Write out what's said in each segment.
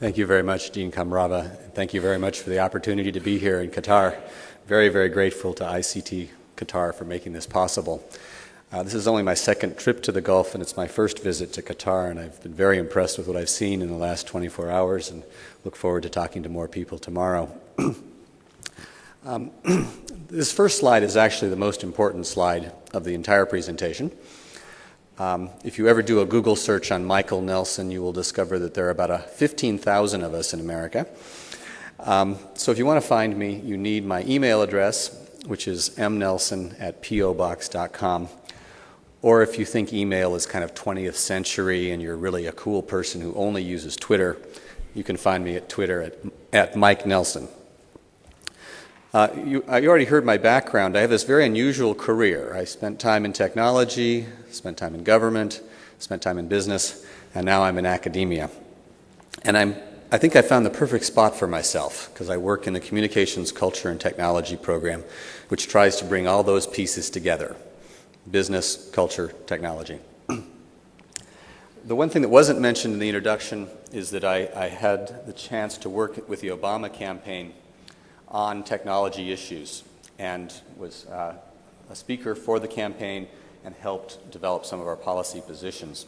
Thank you very much, Dean Kamrava. Thank you very much for the opportunity to be here in Qatar. Very, very grateful to ICT Qatar for making this possible. Uh, this is only my second trip to the Gulf, and it's my first visit to Qatar, and I've been very impressed with what I've seen in the last 24 hours and look forward to talking to more people tomorrow. um, this first slide is actually the most important slide of the entire presentation. Um, if you ever do a Google search on Michael Nelson, you will discover that there are about 15,000 of us in America. Um, so if you want to find me, you need my email address, which is mnelson at pobox.com. Or if you think email is kind of 20th century and you're really a cool person who only uses Twitter, you can find me at Twitter at, at Mike Nelson. Uh, you, uh, you, already heard my background. I have this very unusual career. I spent time in technology, spent time in government, spent time in business, and now I'm in academia. And I'm, I think I found the perfect spot for myself because I work in the Communications, Culture, and Technology program, which tries to bring all those pieces together business, culture, technology. the one thing that wasn't mentioned in the introduction is that I, I had the chance to work with the Obama campaign on technology issues and was uh, a speaker for the campaign and helped develop some of our policy positions.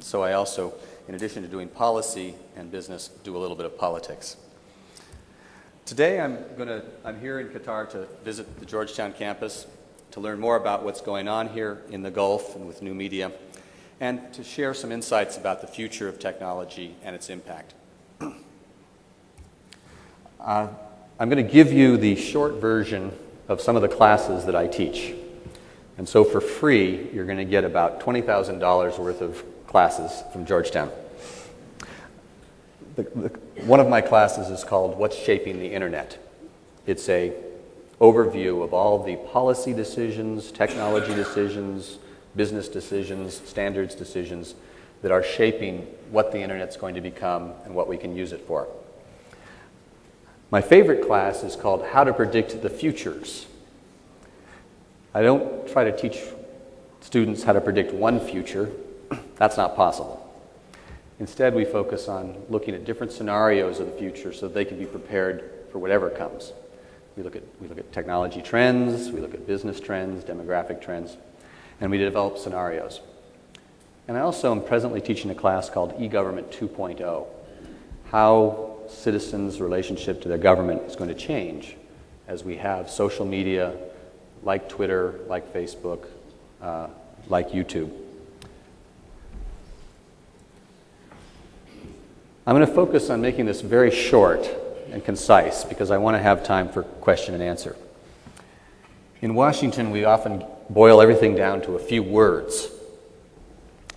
so I also, in addition to doing policy and business, do a little bit of politics. Today I'm, gonna, I'm here in Qatar to visit the Georgetown campus to learn more about what's going on here in the Gulf and with new media, and to share some insights about the future of technology and its impact. uh, I'm going to give you the short version of some of the classes that I teach. And so for free, you're going to get about $20,000 worth of classes from Georgetown. The, the, one of my classes is called What's Shaping the Internet. It's a overview of all the policy decisions, technology decisions, business decisions, standards decisions that are shaping what the Internet's going to become and what we can use it for. My favorite class is called How to Predict the Futures. I don't try to teach students how to predict one future. That's not possible. Instead, we focus on looking at different scenarios of the future so they can be prepared for whatever comes. We look, at, we look at technology trends, we look at business trends, demographic trends, and we develop scenarios. And I also am presently teaching a class called e-government 2.0, how citizens' relationship to their government is going to change as we have social media like Twitter, like Facebook, uh, like YouTube. I'm going to focus on making this very short and concise because I want to have time for question and answer. In Washington, we often boil everything down to a few words.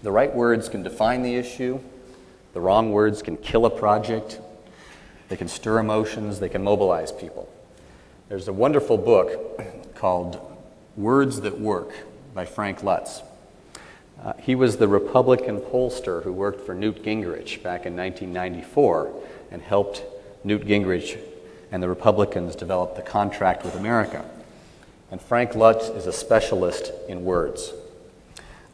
The right words can define the issue, the wrong words can kill a project, they can stir emotions, they can mobilize people. There's a wonderful book called Words That Work by Frank Luntz. Uh, he was the Republican pollster who worked for Newt Gingrich back in 1994 and helped Newt Gingrich and the Republicans develop the contract with America. And Frank Luntz is a specialist in words.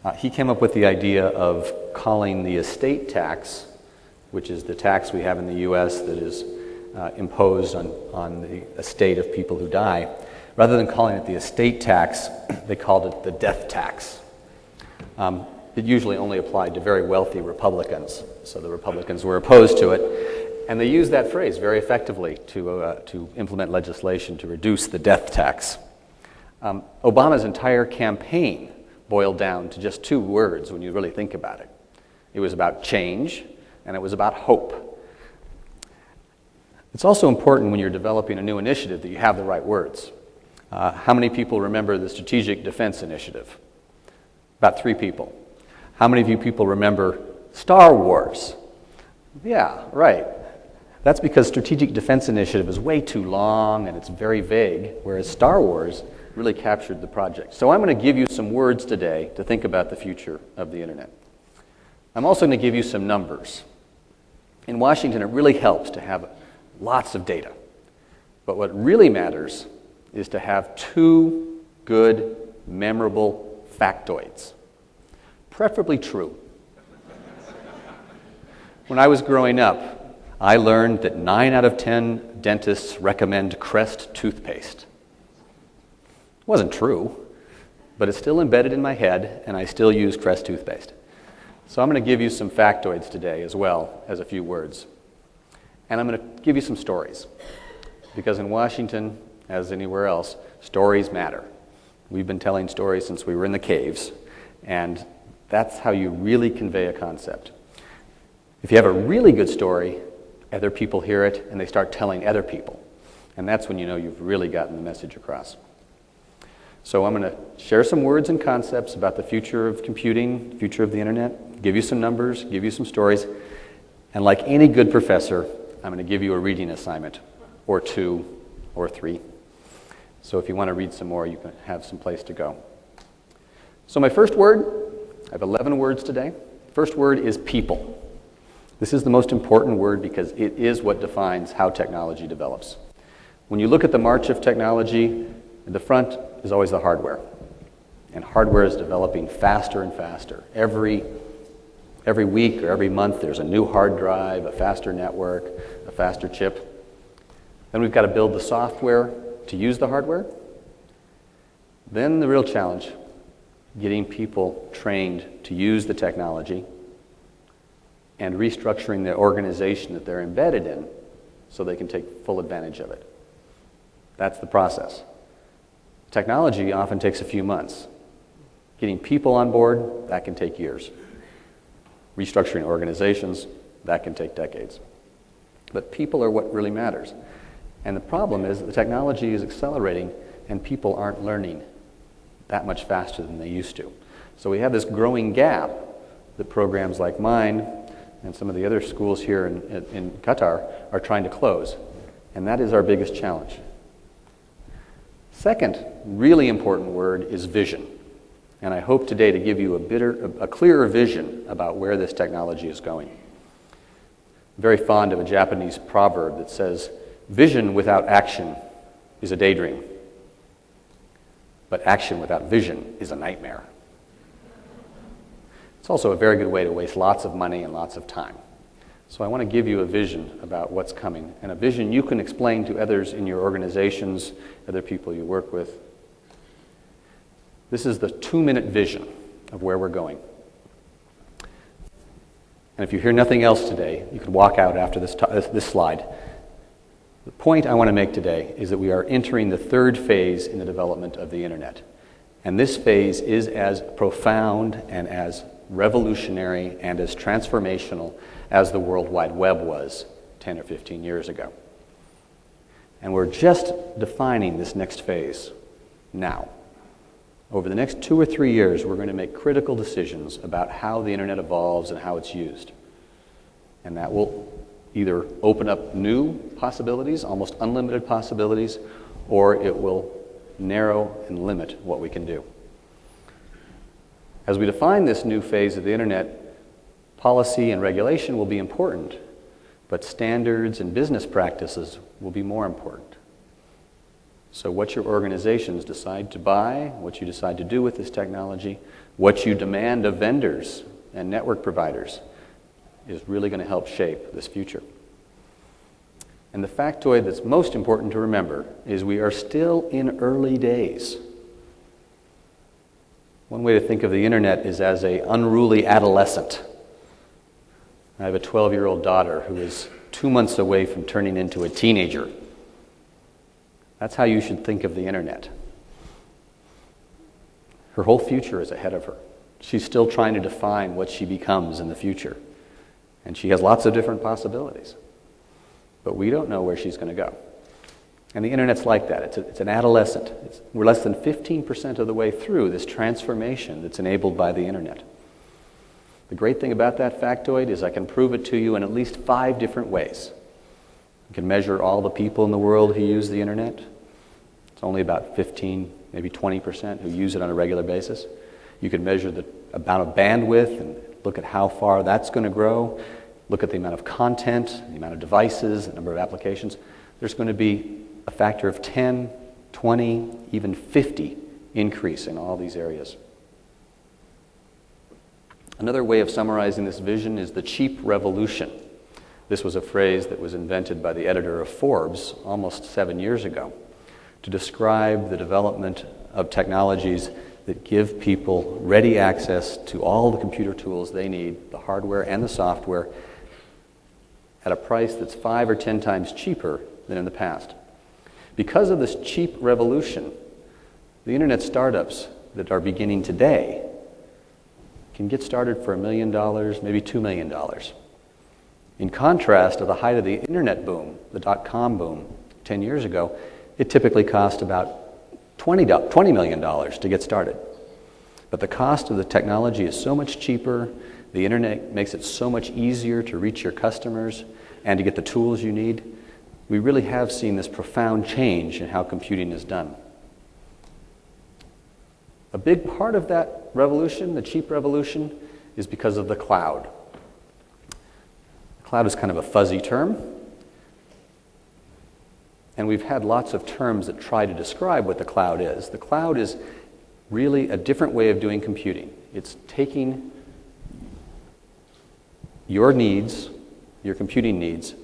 Uh, he came up with the idea of calling the estate tax which is the tax we have in the US that is uh, imposed on, on the estate of people who die. Rather than calling it the estate tax, they called it the death tax. Um, it usually only applied to very wealthy Republicans, so the Republicans were opposed to it. And they used that phrase very effectively to, uh, to implement legislation to reduce the death tax. Um, Obama's entire campaign boiled down to just two words when you really think about it. It was about change and it was about hope. It's also important when you're developing a new initiative that you have the right words. Uh, how many people remember the Strategic Defense Initiative? About three people. How many of you people remember Star Wars? Yeah, right. That's because Strategic Defense Initiative is way too long and it's very vague, whereas Star Wars really captured the project. So I'm going to give you some words today to think about the future of the Internet. I'm also going to give you some numbers. In Washington, it really helps to have lots of data. But what really matters is to have two good, memorable factoids, preferably true. when I was growing up, I learned that 9 out of 10 dentists recommend Crest toothpaste. It wasn't true, but it's still embedded in my head, and I still use Crest toothpaste. So I'm going to give you some factoids today as well as a few words. And I'm going to give you some stories. Because in Washington, as anywhere else, stories matter. We've been telling stories since we were in the caves, and that's how you really convey a concept. If you have a really good story, other people hear it and they start telling other people. And that's when you know you've really gotten the message across. So I'm going to share some words and concepts about the future of computing, future of the internet, give you some numbers, give you some stories, and like any good professor, I'm going to give you a reading assignment, or two, or three. So if you want to read some more, you can have some place to go. So my first word, I have 11 words today. First word is people. This is the most important word because it is what defines how technology develops. When you look at the march of technology, the front is always the hardware. And hardware is developing faster and faster. Every, every week or every month, there's a new hard drive, a faster network, a faster chip. Then we've got to build the software to use the hardware. Then the real challenge getting people trained to use the technology and restructuring the organization that they're embedded in so they can take full advantage of it. That's the process. Technology often takes a few months. Getting people on board, that can take years. Restructuring organizations, that can take decades. But people are what really matters. And the problem is the technology is accelerating and people aren't learning that much faster than they used to. So we have this growing gap that programs like mine and some of the other schools here in, in Qatar are trying to close. And that is our biggest challenge. Second, really important word is vision. And I hope today to give you a, bitter, a clearer vision about where this technology is going. I'm very fond of a Japanese proverb that says, Vision without action is a daydream, but action without vision is a nightmare. It's also a very good way to waste lots of money and lots of time. So I want to give you a vision about what's coming, and a vision you can explain to others in your organizations, other people you work with. This is the two minute vision of where we're going. And if you hear nothing else today, you can walk out after this, this slide. The point I want to make today is that we are entering the third phase in the development of the internet. And this phase is as profound and as revolutionary and as transformational as the World Wide Web was 10 or 15 years ago. And we're just defining this next phase now. Over the next two or three years, we're going to make critical decisions about how the internet evolves and how it's used. And that will either open up new possibilities, almost unlimited possibilities, or it will narrow and limit what we can do. As we define this new phase of the internet, policy and regulation will be important, but standards and business practices will be more important. So, what your organizations decide to buy, what you decide to do with this technology, what you demand of vendors and network providers is really going to help shape this future. And the factoid that's most important to remember is we are still in early days. One way to think of the internet is as a unruly adolescent. I have a 12 year old daughter who is two months away from turning into a teenager. That's how you should think of the internet. Her whole future is ahead of her. She's still trying to define what she becomes in the future. And she has lots of different possibilities. But we don't know where she's going to go. And the internet's like that. It's, a, it's an adolescent. It's, we're less than 15% of the way through this transformation that's enabled by the internet. The great thing about that factoid is I can prove it to you in at least five different ways. You can measure all the people in the world who use the internet. It's only about 15, maybe 20% who use it on a regular basis. You can measure the amount of bandwidth and look at how far that's going to grow. Look at the amount of content, the amount of devices, the number of applications. There's going to be a factor of 10, 20, even 50 increase in all these areas. Another way of summarizing this vision is the cheap revolution. This was a phrase that was invented by the editor of Forbes almost seven years ago to describe the development of technologies that give people ready access to all the computer tools they need, the hardware and the software, at a price that's five or ten times cheaper than in the past. Because of this cheap revolution, the internet startups that are beginning today can get started for a million dollars, maybe two million dollars. In contrast to the height of the internet boom, the dot com boom 10 years ago, it typically cost about $20, $20 million to get started. But the cost of the technology is so much cheaper, the internet makes it so much easier to reach your customers and to get the tools you need. We really have seen this profound change in how computing is done. A big part of that revolution, the cheap revolution, is because of the cloud. Cloud is kind of a fuzzy term. And we've had lots of terms that try to describe what the cloud is. The cloud is really a different way of doing computing. It's taking your needs, your computing needs,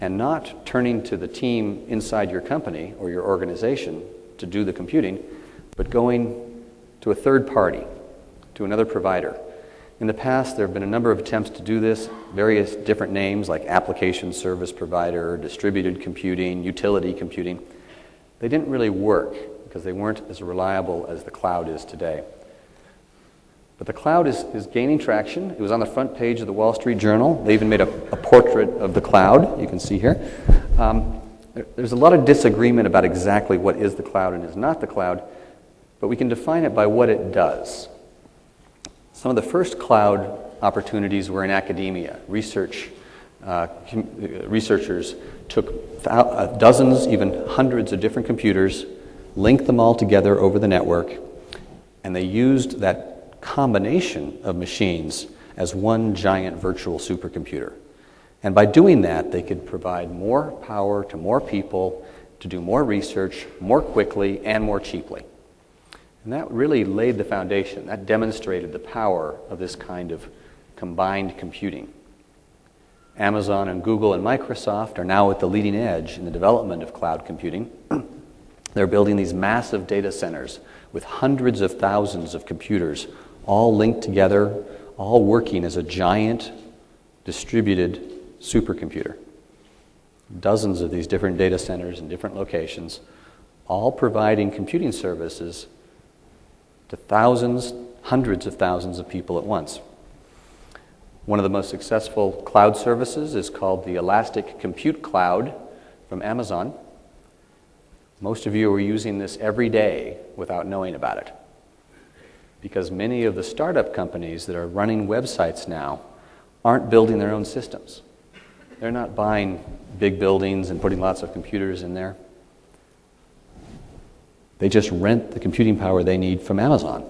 and not turning to the team inside your company or your organization to do the computing, but going to a third party, to another provider. In the past, there have been a number of attempts to do this, various different names like application service provider, distributed computing, utility computing. They didn't really work because they weren't as reliable as the cloud is today. But the cloud is, is gaining traction. It was on the front page of the Wall Street Journal. They even made a, a portrait of the cloud, you can see here. Um, there, there's a lot of disagreement about exactly what is the cloud and is not the cloud, but we can define it by what it does. Some of the first cloud opportunities were in academia. Research, uh, researchers took uh, dozens, even hundreds of different computers, linked them all together over the network, and they used that combination of machines as one giant virtual supercomputer. And by doing that, they could provide more power to more people to do more research more quickly and more cheaply. And that really laid the foundation. That demonstrated the power of this kind of combined computing. Amazon and Google and Microsoft are now at the leading edge in the development of cloud computing. They're building these massive data centers with hundreds of thousands of computers all linked together, all working as a giant distributed supercomputer. Dozens of these different data centers in different locations, all providing computing services to thousands, hundreds of thousands of people at once. One of the most successful cloud services is called the Elastic Compute Cloud from Amazon. Most of you are using this every day without knowing about it. Because many of the startup companies that are running websites now aren't building their own systems. They're not buying big buildings and putting lots of computers in there. They just rent the computing power they need from Amazon.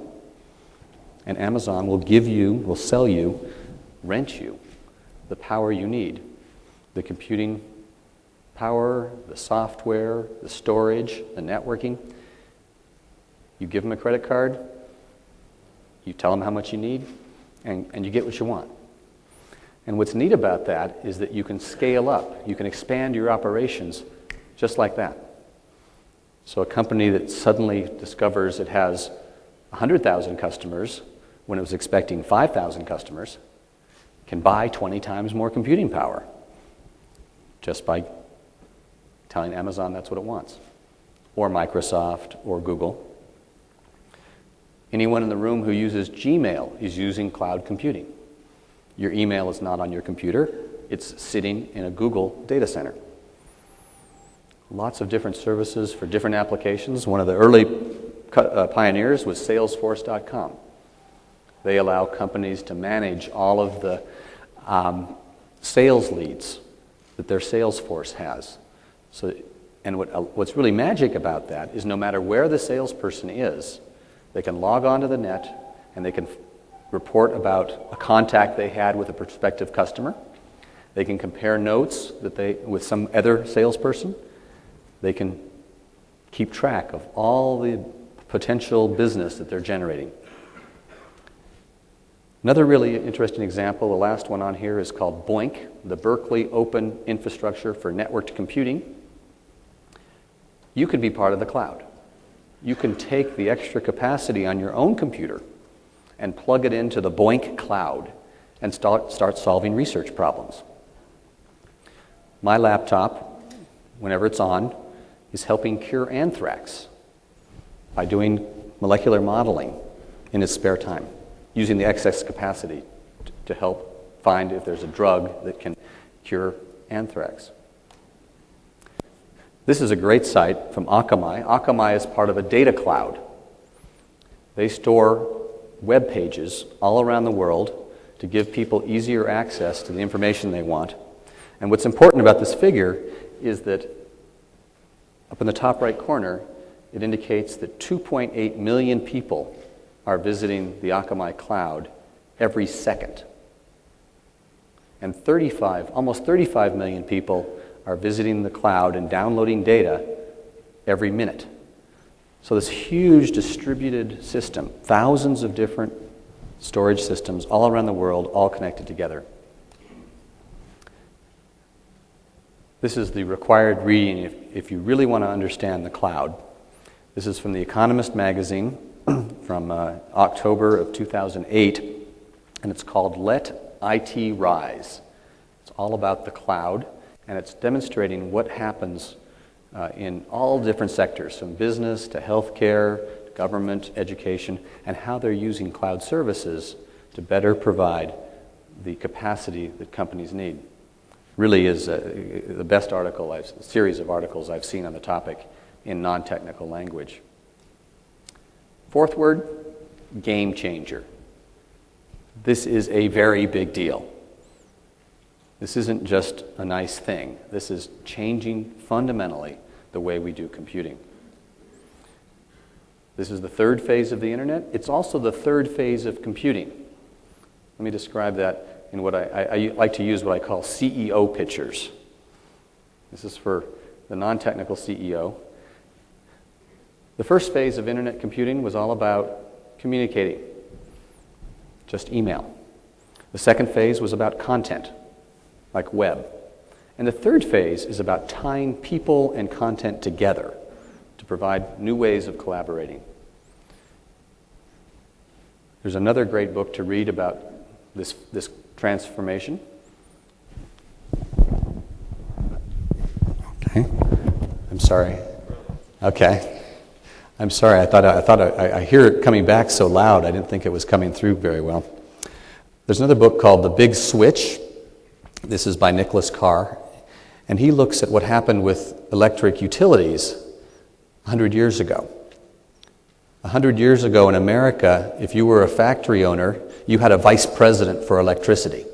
And Amazon will give you, will sell you, rent you the power you need the computing power, the software, the storage, the networking. You give them a credit card, you tell them how much you need, and, and you get what you want. And what's neat about that is that you can scale up, you can expand your operations just like that. So a company that suddenly discovers it has 100,000 customers when it was expecting 5,000 customers can buy 20 times more computing power just by telling Amazon that's what it wants, or Microsoft, or Google. Anyone in the room who uses Gmail is using cloud computing. Your email is not on your computer, it's sitting in a Google data center lots of different services for different applications. One of the early uh, pioneers was Salesforce.com. They allow companies to manage all of the um, sales leads that their sales force has. So, and what, uh, what's really magic about that is no matter where the salesperson is, they can log on to the net and they can report about a contact they had with a prospective customer. They can compare notes that they, with some other salesperson. They can keep track of all the potential business that they're generating. Another really interesting example, the last one on here, is called BOINC, the Berkeley Open Infrastructure for Networked Computing. You could be part of the cloud. You can take the extra capacity on your own computer and plug it into the BOINC cloud and start, start solving research problems. My laptop, whenever it's on, is helping cure anthrax by doing molecular modeling in his spare time, using the excess capacity to help find if there's a drug that can cure anthrax. This is a great site from Akamai. Akamai is part of a data cloud. They store web pages all around the world to give people easier access to the information they want. And what's important about this figure is that up in the top right corner, it indicates that 2.8 million people are visiting the Akamai cloud every second. And 35, almost 35 million people are visiting the cloud and downloading data every minute. So, this huge distributed system, thousands of different storage systems all around the world, all connected together. This is the required reading if, if you really want to understand the cloud. This is from The Economist magazine from uh, October of 2008, and it's called Let IT Rise. It's all about the cloud, and it's demonstrating what happens uh, in all different sectors, from business to healthcare, government, education, and how they're using cloud services to better provide the capacity that companies need really is uh, the best article, I've, series of articles I've seen on the topic in non technical language. Fourth word game changer. This is a very big deal. This isn't just a nice thing, this is changing fundamentally the way we do computing. This is the third phase of the internet. It's also the third phase of computing. Let me describe that in what I, I, I like to use what I call CEO pictures. This is for the non technical CEO. The first phase of internet computing was all about communicating, just email. The second phase was about content, like web. And the third phase is about tying people and content together to provide new ways of collaborating. There's another great book to read about this, this transformation. Okay. I'm sorry. Okay. I'm sorry. I thought, I, thought I, I hear it coming back so loud, I didn't think it was coming through very well. There's another book called The Big Switch. This is by Nicholas Carr. And he looks at what happened with electric utilities 100 years ago. 100 years ago in America, if you were a factory owner, you had a vice president for electricity.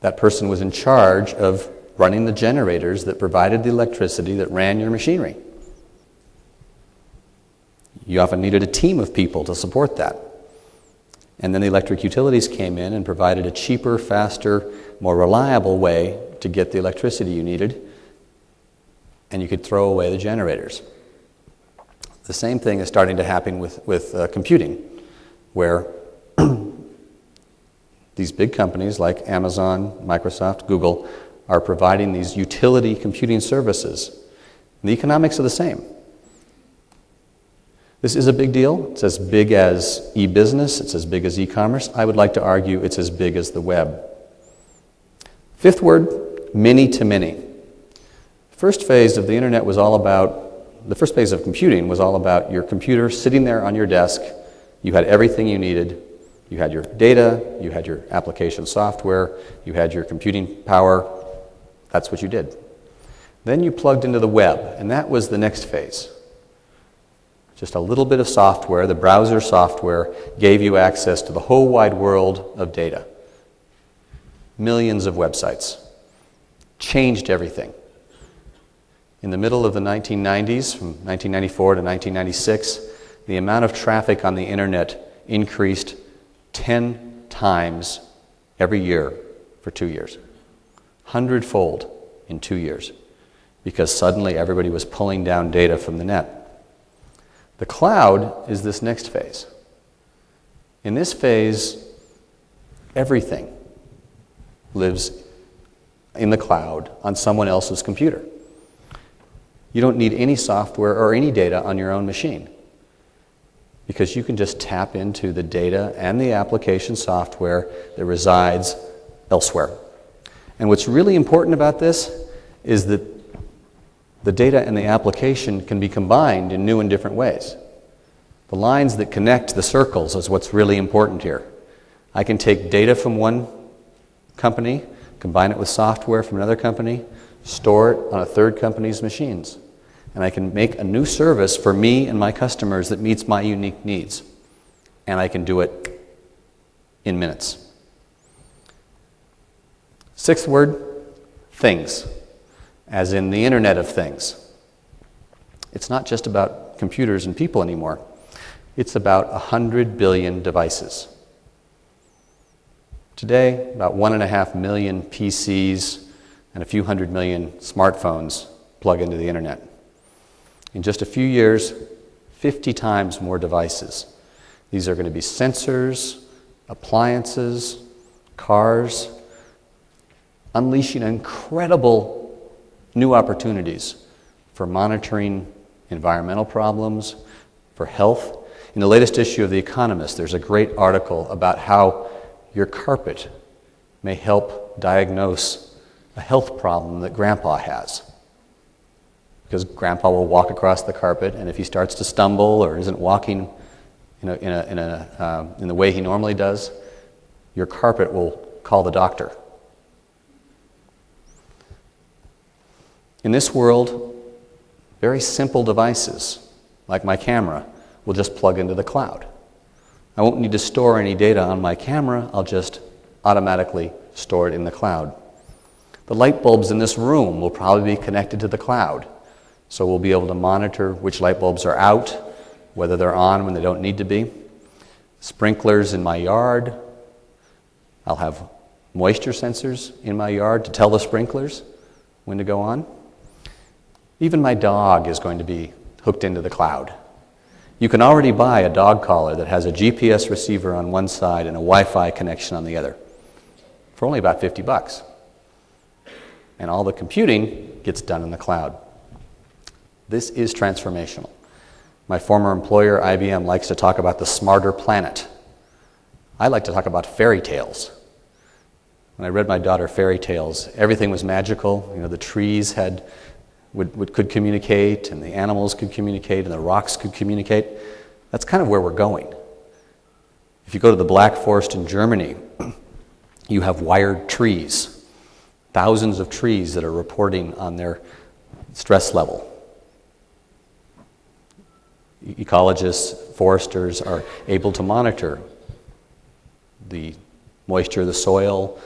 That person was in charge of running the generators that provided the electricity that ran your machinery. You often needed a team of people to support that. And then the electric utilities came in and provided a cheaper, faster, more reliable way to get the electricity you needed, and you could throw away the generators. The same thing is starting to happen with, with uh, computing, where these big companies like Amazon, Microsoft, Google are providing these utility computing services. And the economics are the same. This is a big deal. It's as big as e business, it's as big as e commerce. I would like to argue it's as big as the web. Fifth word many to many. First phase of the internet was all about, the first phase of computing was all about your computer sitting there on your desk. You had everything you needed you had your data, you had your application software, you had your computing power. That's what you did. Then you plugged into the web, and that was the next phase. Just a little bit of software, the browser software, gave you access to the whole wide world of data. Millions of websites. Changed everything. In the middle of the 1990s, from 1994 to 1996, the amount of traffic on the internet increased 10 times every year for two years. Hundredfold in two years. Because suddenly everybody was pulling down data from the net. The cloud is this next phase. In this phase, Everything lives in the cloud on someone else's computer. You don't need any software or any data on your own machine because you can just tap into the data and the application software that resides elsewhere. And what's really important about this is that the data and the application can be combined in new and different ways. The lines that connect the circles is what's really important here. I can take data from one company, combine it with software from another company, store it on a third company's machines. And I can make a new service for me and my customers that meets my unique needs. And I can do it in minutes. Sixth word things, as in the Internet of Things. It's not just about computers and people anymore, it's about 100 billion devices. Today, about one and a half million PCs and a few hundred million smartphones plug into the internet. In just a few years, 50 times more devices. These are going to be sensors, appliances, cars, unleashing incredible new opportunities for monitoring environmental problems, for health. In the latest issue of The Economist, there's a great article about how your carpet may help diagnose a health problem that grandpa has. Because grandpa will walk across the carpet, and if he starts to stumble or isn't walking in, a, in, a, in, a, uh, in the way he normally does, your carpet will call the doctor. In this world, very simple devices, like my camera, will just plug into the cloud. I won't need to store any data on my camera, I'll just automatically store it in the cloud. The light bulbs in this room will probably be connected to the cloud, so we'll be able to monitor which light bulbs are out, whether they're on when they don't need to be. Sprinklers in my yard, I'll have moisture sensors in my yard to tell the sprinklers when to go on. Even my dog is going to be hooked into the cloud. You can already buy a dog collar that has a GPS receiver on one side and a Wi Fi connection on the other for only about 50 bucks. And all the computing gets done in the cloud. This is transformational. My former employer, IBM, likes to talk about the smarter planet. I like to talk about fairy tales. When I read my daughter fairy tales, everything was magical. You know, the trees had would, would, could communicate, and the animals could communicate, and the rocks could communicate. That's kind of where we're going. If you go to the Black Forest in Germany, you have wired trees, thousands of trees that are reporting on their stress level. Ecologists, foresters are able to monitor the moisture of the soil,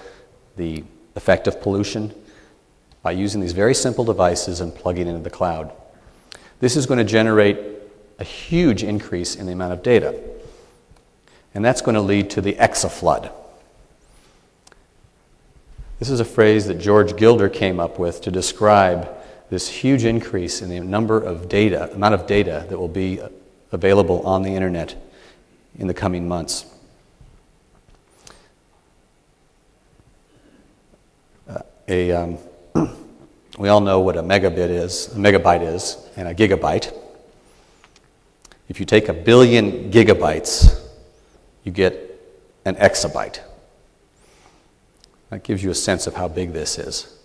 the effect of pollution by using these very simple devices and plugging into the cloud. This is going to generate a huge increase in the amount of data. And that's going to lead to the exaflood. This is a phrase that George Gilder came up with to describe this huge increase in the number of data, amount of data that will be available on the internet in the coming months. Uh, a um, we all know what a megabit is, a megabyte is, and a gigabyte. If you take a billion gigabytes, you get an exabyte. That gives you a sense of how big this is.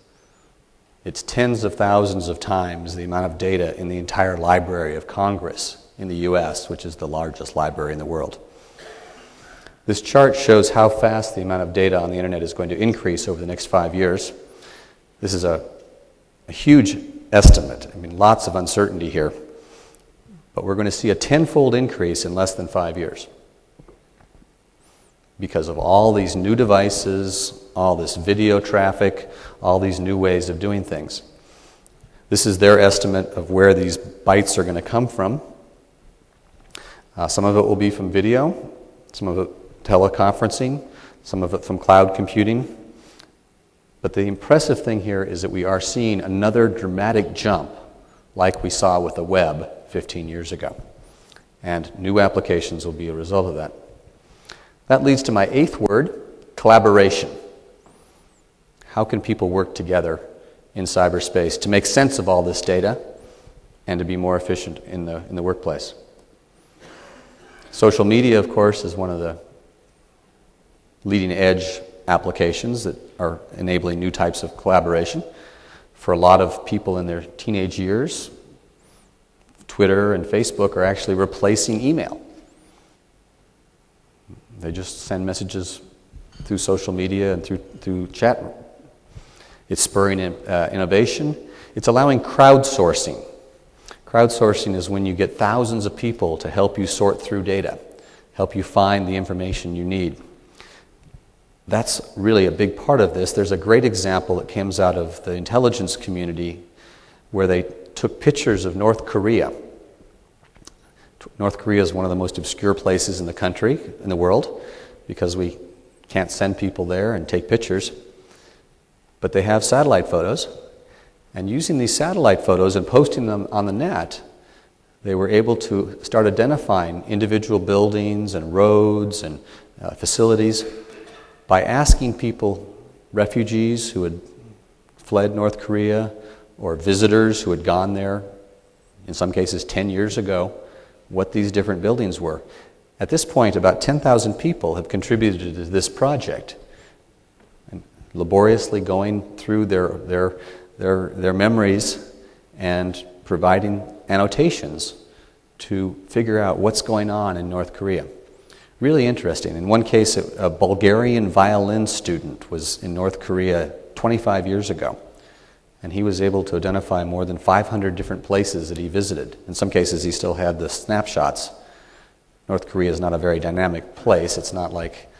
It's tens of thousands of times the amount of data in the entire Library of Congress in the US, which is the largest library in the world. This chart shows how fast the amount of data on the internet is going to increase over the next five years. This is a a huge estimate. I mean, lots of uncertainty here. But we're going to see a tenfold increase in less than five years because of all these new devices, all this video traffic, all these new ways of doing things. This is their estimate of where these bytes are going to come from. Uh, some of it will be from video, some of it teleconferencing, some of it from cloud computing. But the impressive thing here is that we are seeing another dramatic jump like we saw with the web 15 years ago. And new applications will be a result of that. That leads to my eighth word Collaboration. How can people work together in cyberspace to make sense of all this data and to be more efficient in the, in the workplace? Social media, of course, is one of the leading edge applications that are enabling new types of collaboration. For a lot of people in their teenage years, Twitter and Facebook are actually replacing email. They just send messages through social media and through, through chat. It's spurring uh, innovation. It's allowing crowdsourcing. Crowdsourcing is when you get thousands of people to help you sort through data, help you find the information you need. That's really a big part of this. There's a great example that comes out of the intelligence community where they took pictures of North Korea. North Korea is one of the most obscure places in the country, in the world, because we can't send people there and take pictures. But they have satellite photos. And using these satellite photos and posting them on the net, they were able to start identifying individual buildings and roads and uh, facilities by asking people, refugees who had fled North Korea or visitors who had gone there, in some cases 10 years ago, what these different buildings were. At this point, about 10,000 people have contributed to this project, laboriously going through their, their, their, their memories and providing annotations to figure out what's going on in North Korea. Really interesting. In one case, a Bulgarian violin student was in North Korea 25 years ago, and he was able to identify more than 500 different places that he visited. In some cases, he still had the snapshots. North Korea is not a very dynamic place, it's not like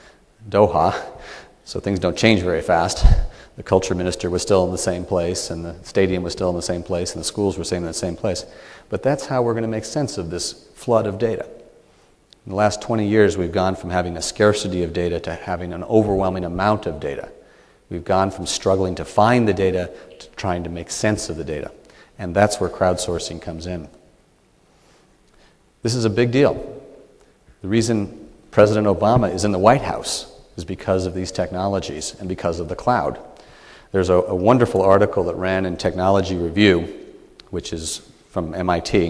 Doha, so things don't change very fast. The culture minister was still in the same place, and the stadium was still in the same place, and the schools were staying in the same place. But that's how we're going to make sense of this flood of data. In the last 20 years, we've gone from having a scarcity of data to having an overwhelming amount of data. We've gone from struggling to find the data to trying to make sense of the data. And that's where crowdsourcing comes in. This is a big deal. The reason President Obama is in the White House is because of these technologies and because of the cloud. There's a, a wonderful article that ran in Technology Review, which is from MIT.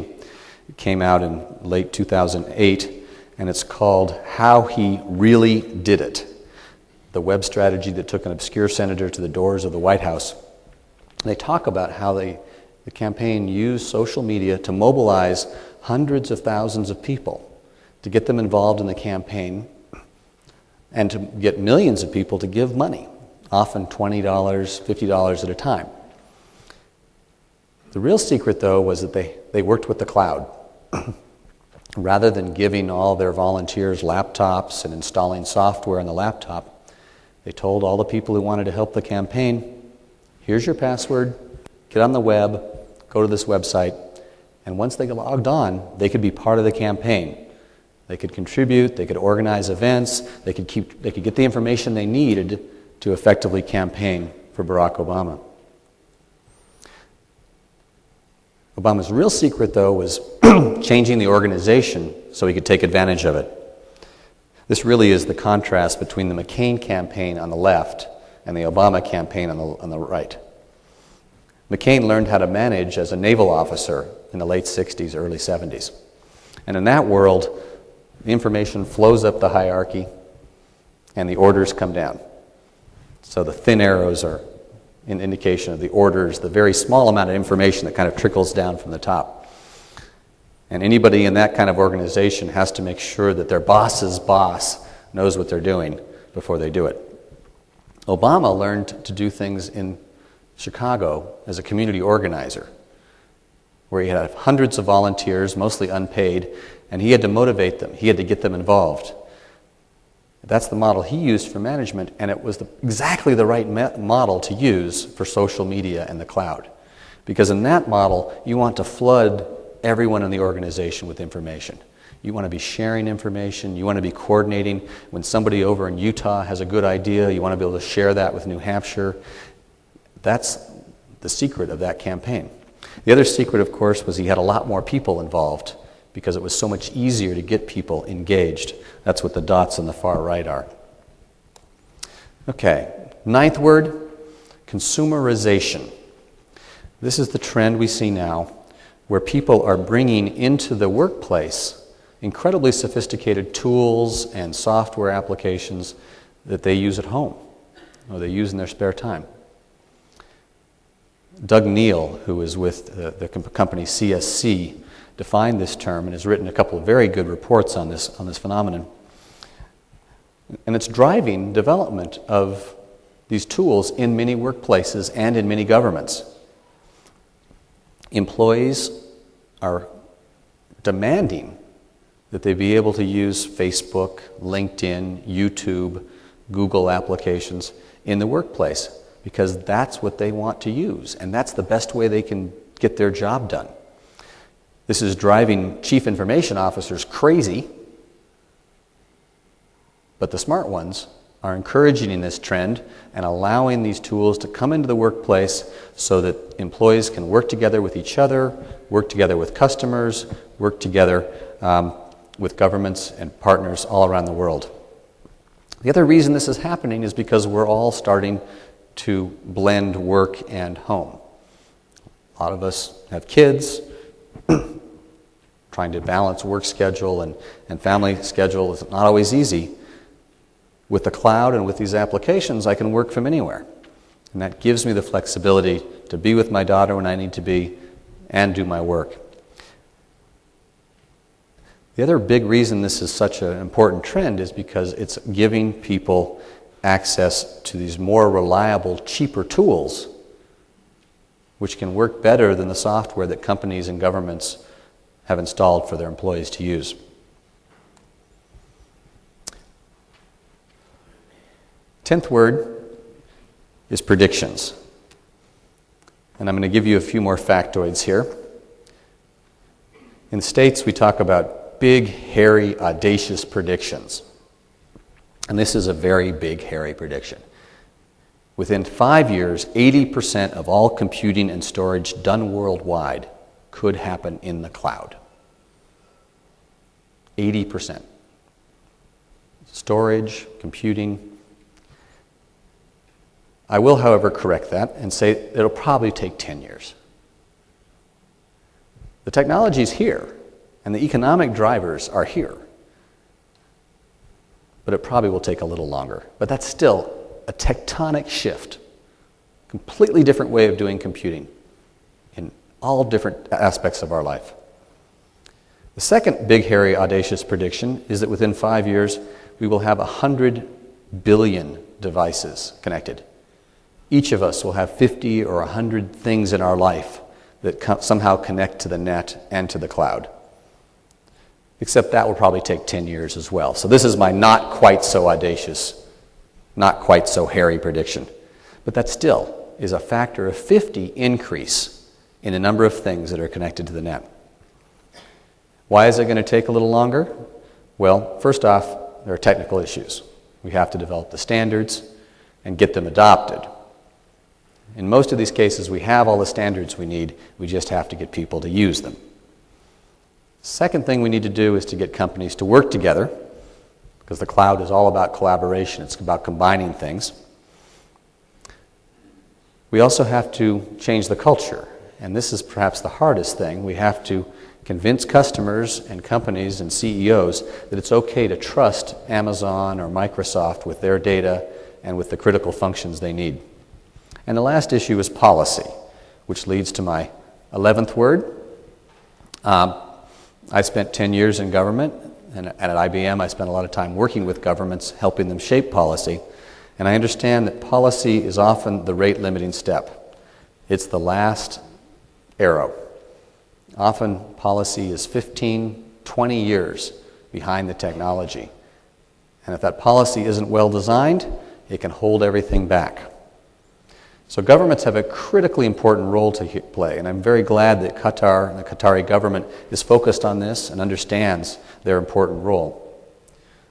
It came out in late 2008 and it's called How He Really Did It the web strategy that took an obscure senator to the doors of the White House. They talk about how they, the campaign used social media to mobilize hundreds of thousands of people to get them involved in the campaign and to get millions of people to give money, often $20, $50 at a time. The real secret, though, was that they, they worked with the cloud. rather than giving all their volunteers laptops and installing software on the laptop, they told all the people who wanted to help the campaign here's your password, get on the web, go to this website, and once they logged on, they could be part of the campaign. They could contribute, they could organize events, they could, keep, they could get the information they needed to effectively campaign for Barack Obama. Obama's real secret, though, was changing the organization so he could take advantage of it. This really is the contrast between the McCain campaign on the left and the Obama campaign on the, on the right. McCain learned how to manage as a naval officer in the late 60s, early 70s. And in that world, the information flows up the hierarchy and the orders come down. So the thin arrows are an indication of the orders, the very small amount of information that kind of trickles down from the top. And anybody in that kind of organization has to make sure that their boss's boss knows what they're doing before they do it. Obama learned to do things in Chicago as a community organizer, where he had hundreds of volunteers, mostly unpaid, and he had to motivate them, he had to get them involved. That's the model he used for management, and it was the, exactly the right me- model to use for social media and the cloud. Because in that model, you want to flood everyone in the organization with information. You want to be sharing information. You want to be coordinating. When somebody over in Utah has a good idea, you want to be able to share that with New Hampshire. That's the secret of that campaign. The other secret, of course, was he had a lot more people involved because it was so much easier to get people engaged. That's what the dots on the far right are. Okay, ninth word consumerization. This is the trend we see now where people are bringing into the workplace incredibly sophisticated tools and software applications that they use at home or they use in their spare time. Doug Neal, who is with uh, the, the company CSC, defined this term and has written a couple of very good reports on this, on this phenomenon. And it's driving development of these tools in many workplaces and in many governments. Employees are demanding that they be able to use Facebook, LinkedIn, YouTube, Google applications in the workplace because that's what they want to use and that's the best way they can get their job done. This is driving chief information officers crazy, but the smart ones are encouraging this trend and allowing these tools to come into the workplace so that employees can work together with each other, work together with customers, work together um, with governments and partners all around the world. The other reason this is happening is because we're all starting to blend work and home. A lot of us have kids, trying to balance work schedule and, and family schedule is not always easy. With the cloud and with these applications, I can work from anywhere. And that gives me the flexibility to be with my daughter when I need to be and do my work. The other big reason this is such an important trend is because it's giving people access to these more reliable, cheaper tools, which can work better than the software that companies and governments have installed for their employees to use. Tenth word is predictions. And I'm going to give you a few more factoids here. In the States, we talk about big, hairy, audacious predictions. And this is a very big, hairy prediction. Within five years, 80% of all computing and storage done worldwide could happen in the cloud. 80%. Storage, computing, I will, however, correct that and say it'll probably take 10 years. The technology is here, and the economic drivers are here. But it probably will take a little longer. But that's still a tectonic shift, completely different way of doing computing in all different aspects of our life. The second big, hairy, audacious prediction is that within five years, we will have 100 billion devices connected. Each of us will have 50 or 100 things in our life that somehow connect to the net and to the cloud. Except that will probably take 10 years as well. So, this is my not quite so audacious, not quite so hairy prediction. But that still is a factor of 50 increase in the number of things that are connected to the net. Why is it going to take a little longer? Well, first off, there are technical issues. We have to develop the standards and get them adopted. In most of these cases, we have all the standards we need, we just have to get people to use them. Second thing we need to do is to get companies to work together, because the cloud is all about collaboration, it's about combining things. We also have to change the culture, and this is perhaps the hardest thing. We have to convince customers and companies and CEOs that it's okay to trust Amazon or Microsoft with their data and with the critical functions they need. And the last issue is policy, which leads to my 11th word. Um, I spent 10 years in government, and at IBM, I spent a lot of time working with governments, helping them shape policy. And I understand that policy is often the rate limiting step, it's the last arrow. Often, policy is 15, 20 years behind the technology. And if that policy isn't well designed, it can hold everything back. So governments have a critically important role to play, and I'm very glad that Qatar and the Qatari government is focused on this and understands their important role.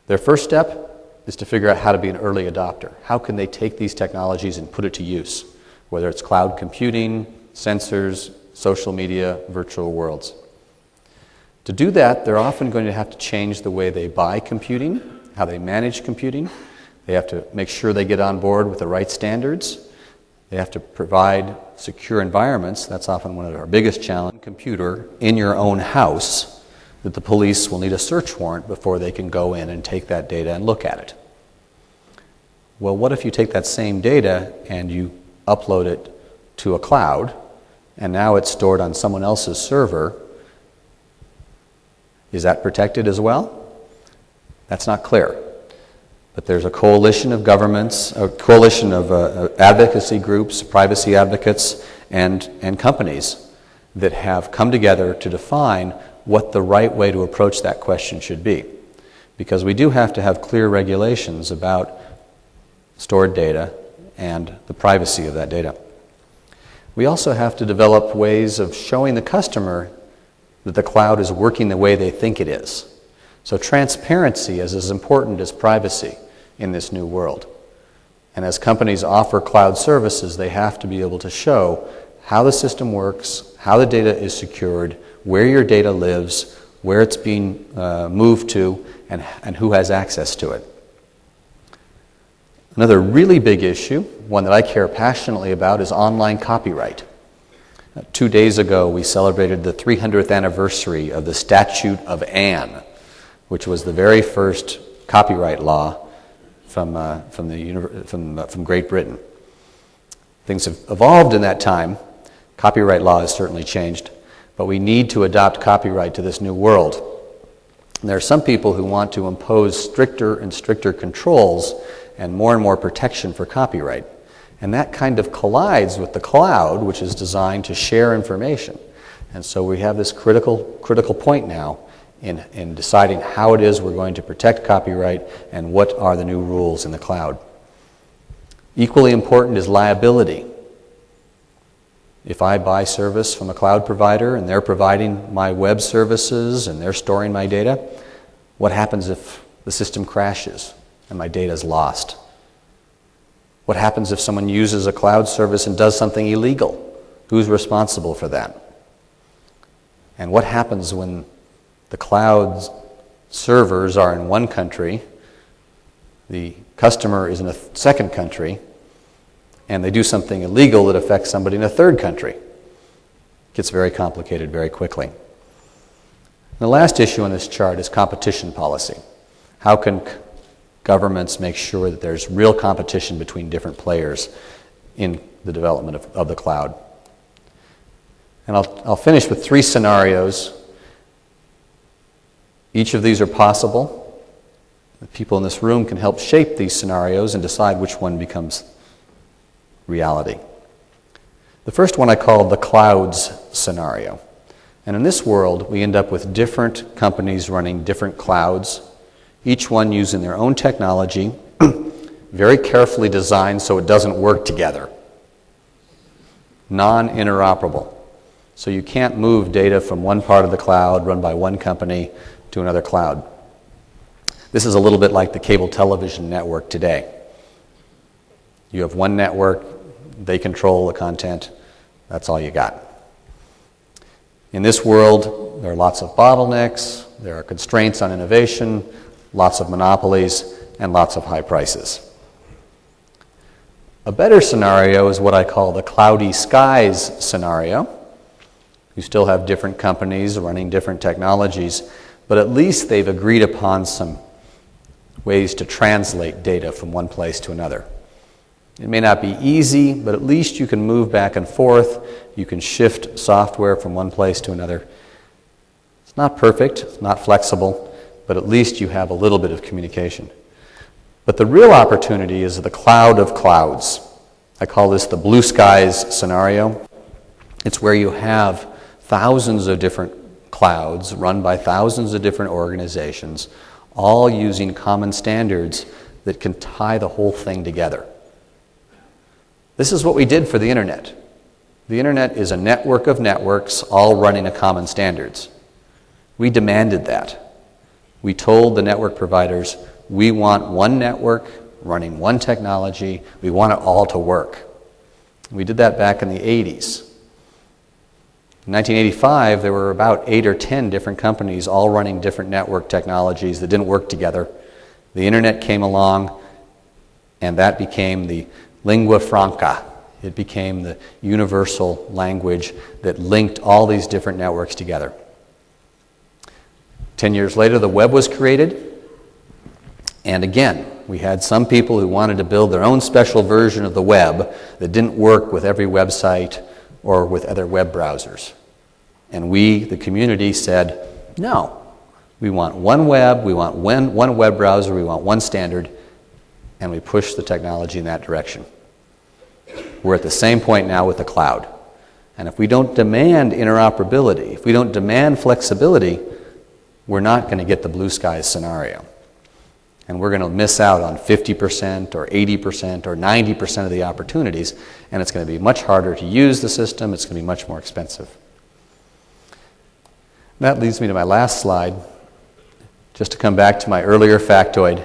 Their first step is to figure out how to be an early adopter. How can they take these technologies and put it to use, whether it's cloud computing, sensors, social media, virtual worlds. To do that, they're often going to have to change the way they buy computing, how they manage computing, They have to make sure they get on board with the right standards. They have to provide secure environments. That's often one of our biggest challenges. Computer in your own house that the police will need a search warrant before they can go in and take that data and look at it. Well, what if you take that same data and you upload it to a cloud and now it's stored on someone else's server? Is that protected as well? That's not clear. But there's a coalition of governments, a coalition of uh, advocacy groups, privacy advocates, and, and companies that have come together to define what the right way to approach that question should be. Because we do have to have clear regulations about stored data and the privacy of that data. We also have to develop ways of showing the customer that the cloud is working the way they think it is. So transparency is as important as privacy in this new world. And as companies offer cloud services, they have to be able to show how the system works, how the data is secured, where your data lives, where it's being uh, moved to, and, and who has access to it. Another really big issue, one that I care passionately about, is online copyright. Uh, two days ago, we celebrated the 300th anniversary of the Statute of Anne, which was the very first copyright law from, uh, from, the, from, uh, from Great Britain. Things have evolved in that time. Copyright law has certainly changed, but we need to adopt copyright to this new world. And there are some people who want to impose stricter and stricter controls and more and more protection for copyright. And that kind of collides with the cloud, which is designed to share information. And so we have this critical, critical point now in, in deciding how it is we're going to protect copyright and what are the new rules in the cloud. Equally important is liability. If I buy service from a cloud provider and they're providing my web services and they're storing my data, what happens if the system crashes and my data is lost? What happens if someone uses a cloud service and does something illegal? Who's responsible for that? And what happens when the cloud servers are in one country, the customer is in a second country, and they do something illegal that affects somebody in a third country. It gets very complicated very quickly. The last issue on this chart is competition policy. How can governments make sure that there's real competition between different players in the development of, of the cloud? And I'll, I'll finish with three scenarios each of these are possible. The people in this room can help shape these scenarios and decide which one becomes reality. The first one I call the clouds scenario. And in this world, we end up with different companies running different clouds, each one using their own technology, very carefully designed so it doesn't work together. Non interoperable. So you can't move data from one part of the cloud run by one company to another cloud. This is a little bit like the cable television network today. You have one network, they control the content, that's all you got. In this world, there are lots of bottlenecks, there are constraints on innovation, lots of monopolies, and lots of high prices. A better scenario is what I call the cloudy skies scenario. You still have different companies running different technologies, but at least they've agreed upon some ways to translate data from one place to another. It may not be easy, but at least you can move back and forth. You can shift software from one place to another. It's not perfect, it's not flexible, but at least you have a little bit of communication. But the real opportunity is the cloud of clouds. I call this the blue skies scenario. It's where you have thousands of different clouds run by thousands of different organizations, all using common standards that can tie the whole thing together. This is what we did for the internet. The internet is a network of networks all running a common standards. We demanded that. We told the network providers, we want one network running one technology, we want it all to work. We did that back in the 80s. In 1985, there were about eight or ten different companies all running different network technologies that didn't work together. The internet came along, And that became the lingua franca. It became the universal language that linked all these different networks together. Ten years later, the web was created. And again, we had some people who wanted to build their own special version of the web that didn't work with every website or with other web browsers. And we, the community, said, no. We want one web, we want one, web browser, we want one standard, and we push the technology in that direction. We're at the same point now with the cloud. And if we don't demand interoperability, if we don't demand flexibility, we're not going to get the blue skies scenario. And we're going to miss out on 50% or 80% or 90% of the opportunities, and it's going to be much harder to use the system, it's going to be much more expensive. That leads me to my last slide. Just to come back to my earlier factoid,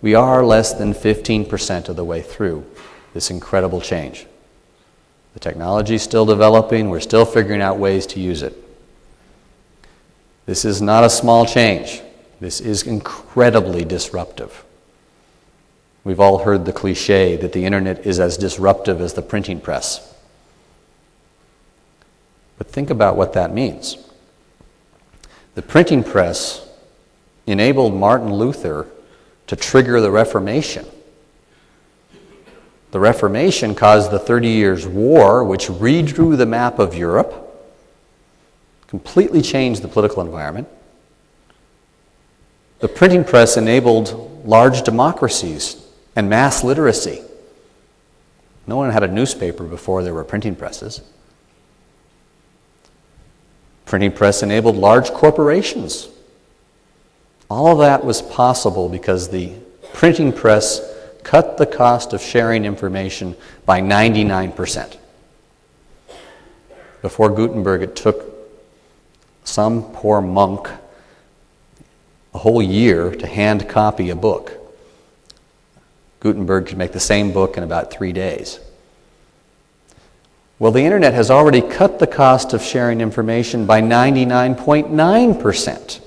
we are less than 15% of the way through this incredible change. The technology is still developing, we're still figuring out ways to use it. This is not a small change. This is incredibly disruptive. We've all heard the cliche that the internet is as disruptive as the printing press. But think about what that means. The printing press enabled Martin Luther to trigger the Reformation. The Reformation caused the Thirty Years' War, which redrew the map of Europe, completely changed the political environment. The printing press enabled large democracies and mass literacy. No one had a newspaper before there were printing presses. Printing press enabled large corporations. All of that was possible because the printing press cut the cost of sharing information by 99%. Before Gutenberg, it took some poor monk a whole year to hand copy a book. Gutenberg could make the same book in about three days. Well, the internet has already cut the cost of sharing information by 99.9%.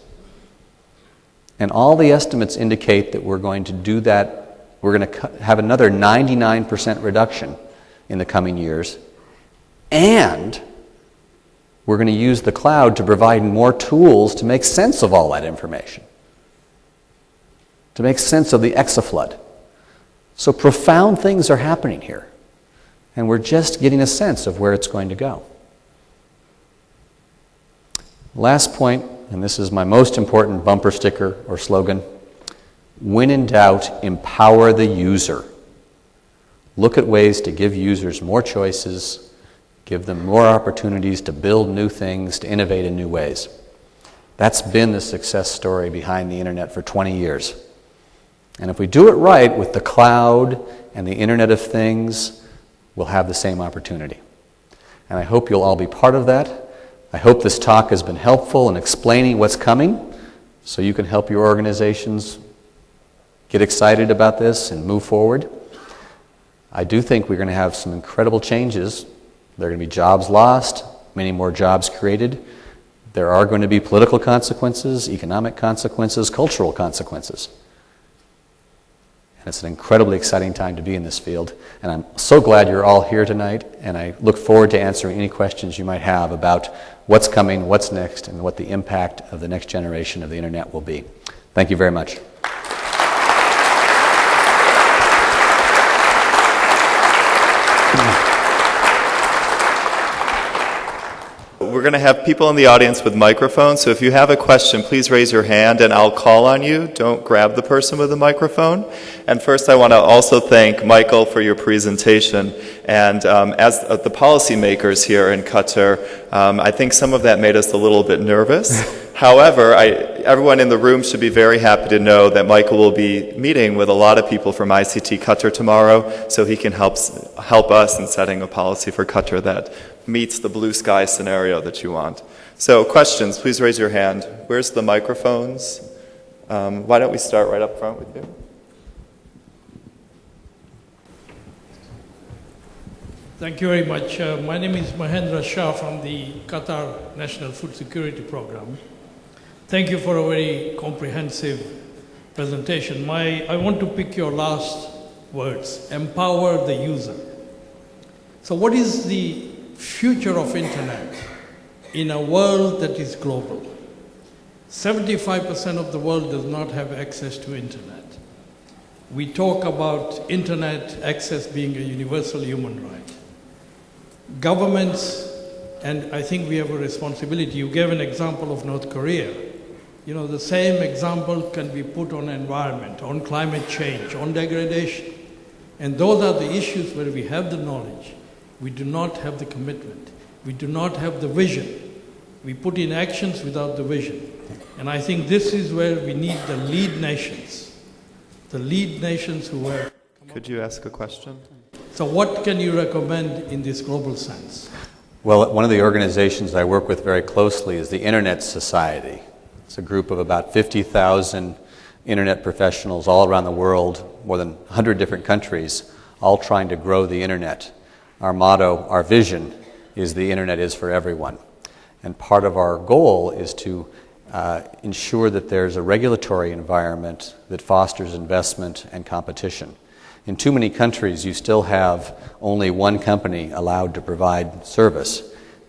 And all the estimates indicate that we're going to do that we're going to have another 99% reduction in the coming years. And we're going to use the cloud to provide more tools to make sense of all that information, to make sense of the exaflood. So profound things are happening here. And we're just getting a sense of where it's going to go. Last point, and this is my most important bumper sticker or slogan when in doubt, empower the user. Look at ways to give users more choices, give them more opportunities to build new things, to innovate in new ways. That's been the success story behind the internet for 20 years. And if we do it right with the cloud and the Internet of Things, we'll have the same opportunity. And I hope you'll all be part of that. I hope this talk has been helpful in explaining what's coming so you can help your organizations get excited about this and move forward. I do think we're going to have some incredible changes. There are going to be jobs lost, many more jobs created. There are going to be political consequences, economic consequences, cultural consequences. It's an incredibly exciting time to be in this field. And I'm so glad you're all here tonight. And I look forward to answering any questions you might have about what's coming, what's next, and what the impact of the next generation of the internet will be. Thank you very much. We're going to have people in the audience with microphones, so if you have a question, please raise your hand and I'll call on you. Don't grab the person with the microphone. And first, I want to also thank Michael for your presentation. And um, as the policymakers here in Qatar, um, I think some of that made us a little bit nervous. However, I, everyone in the room should be very happy to know that Michael will be meeting with a lot of people from ICT Qatar tomorrow, so he can help, help us in setting a policy for Qatar that meets the blue sky scenario that you want. So questions, please raise your hand. Where's the microphones? Um, why don't we start right up front with you? Thank you very much. Uh, my name is Mahendra Shah from the Qatar National Food Security Program. Thank you for a very comprehensive presentation. My, I want to pick your last words empower the user. So, what is the future of internet in a world that is global? 75% of the world does not have access to internet. We talk about internet access being a universal human right. Governments, and I think we have a responsibility. You gave an example of North Korea. You know, the same example can be put on environment, on climate change, on degradation. And those are the issues where we have the knowledge. We do not have the commitment. We do not have the vision. We put in actions without the vision. And I think this is where we need the lead nations, the lead nations who have. Could you ask a question? So, what can you recommend in this global sense? Well, one of the organizations I work with very closely is the Internet Society. It's a group of about 50,000 internet professionals all around the world, more than 100 different countries, all trying to grow the internet. Our motto, our vision, is the internet is for everyone. And part of our goal is to uh, ensure that there's a regulatory environment that fosters investment and competition. In too many countries, you still have only one company allowed to provide service,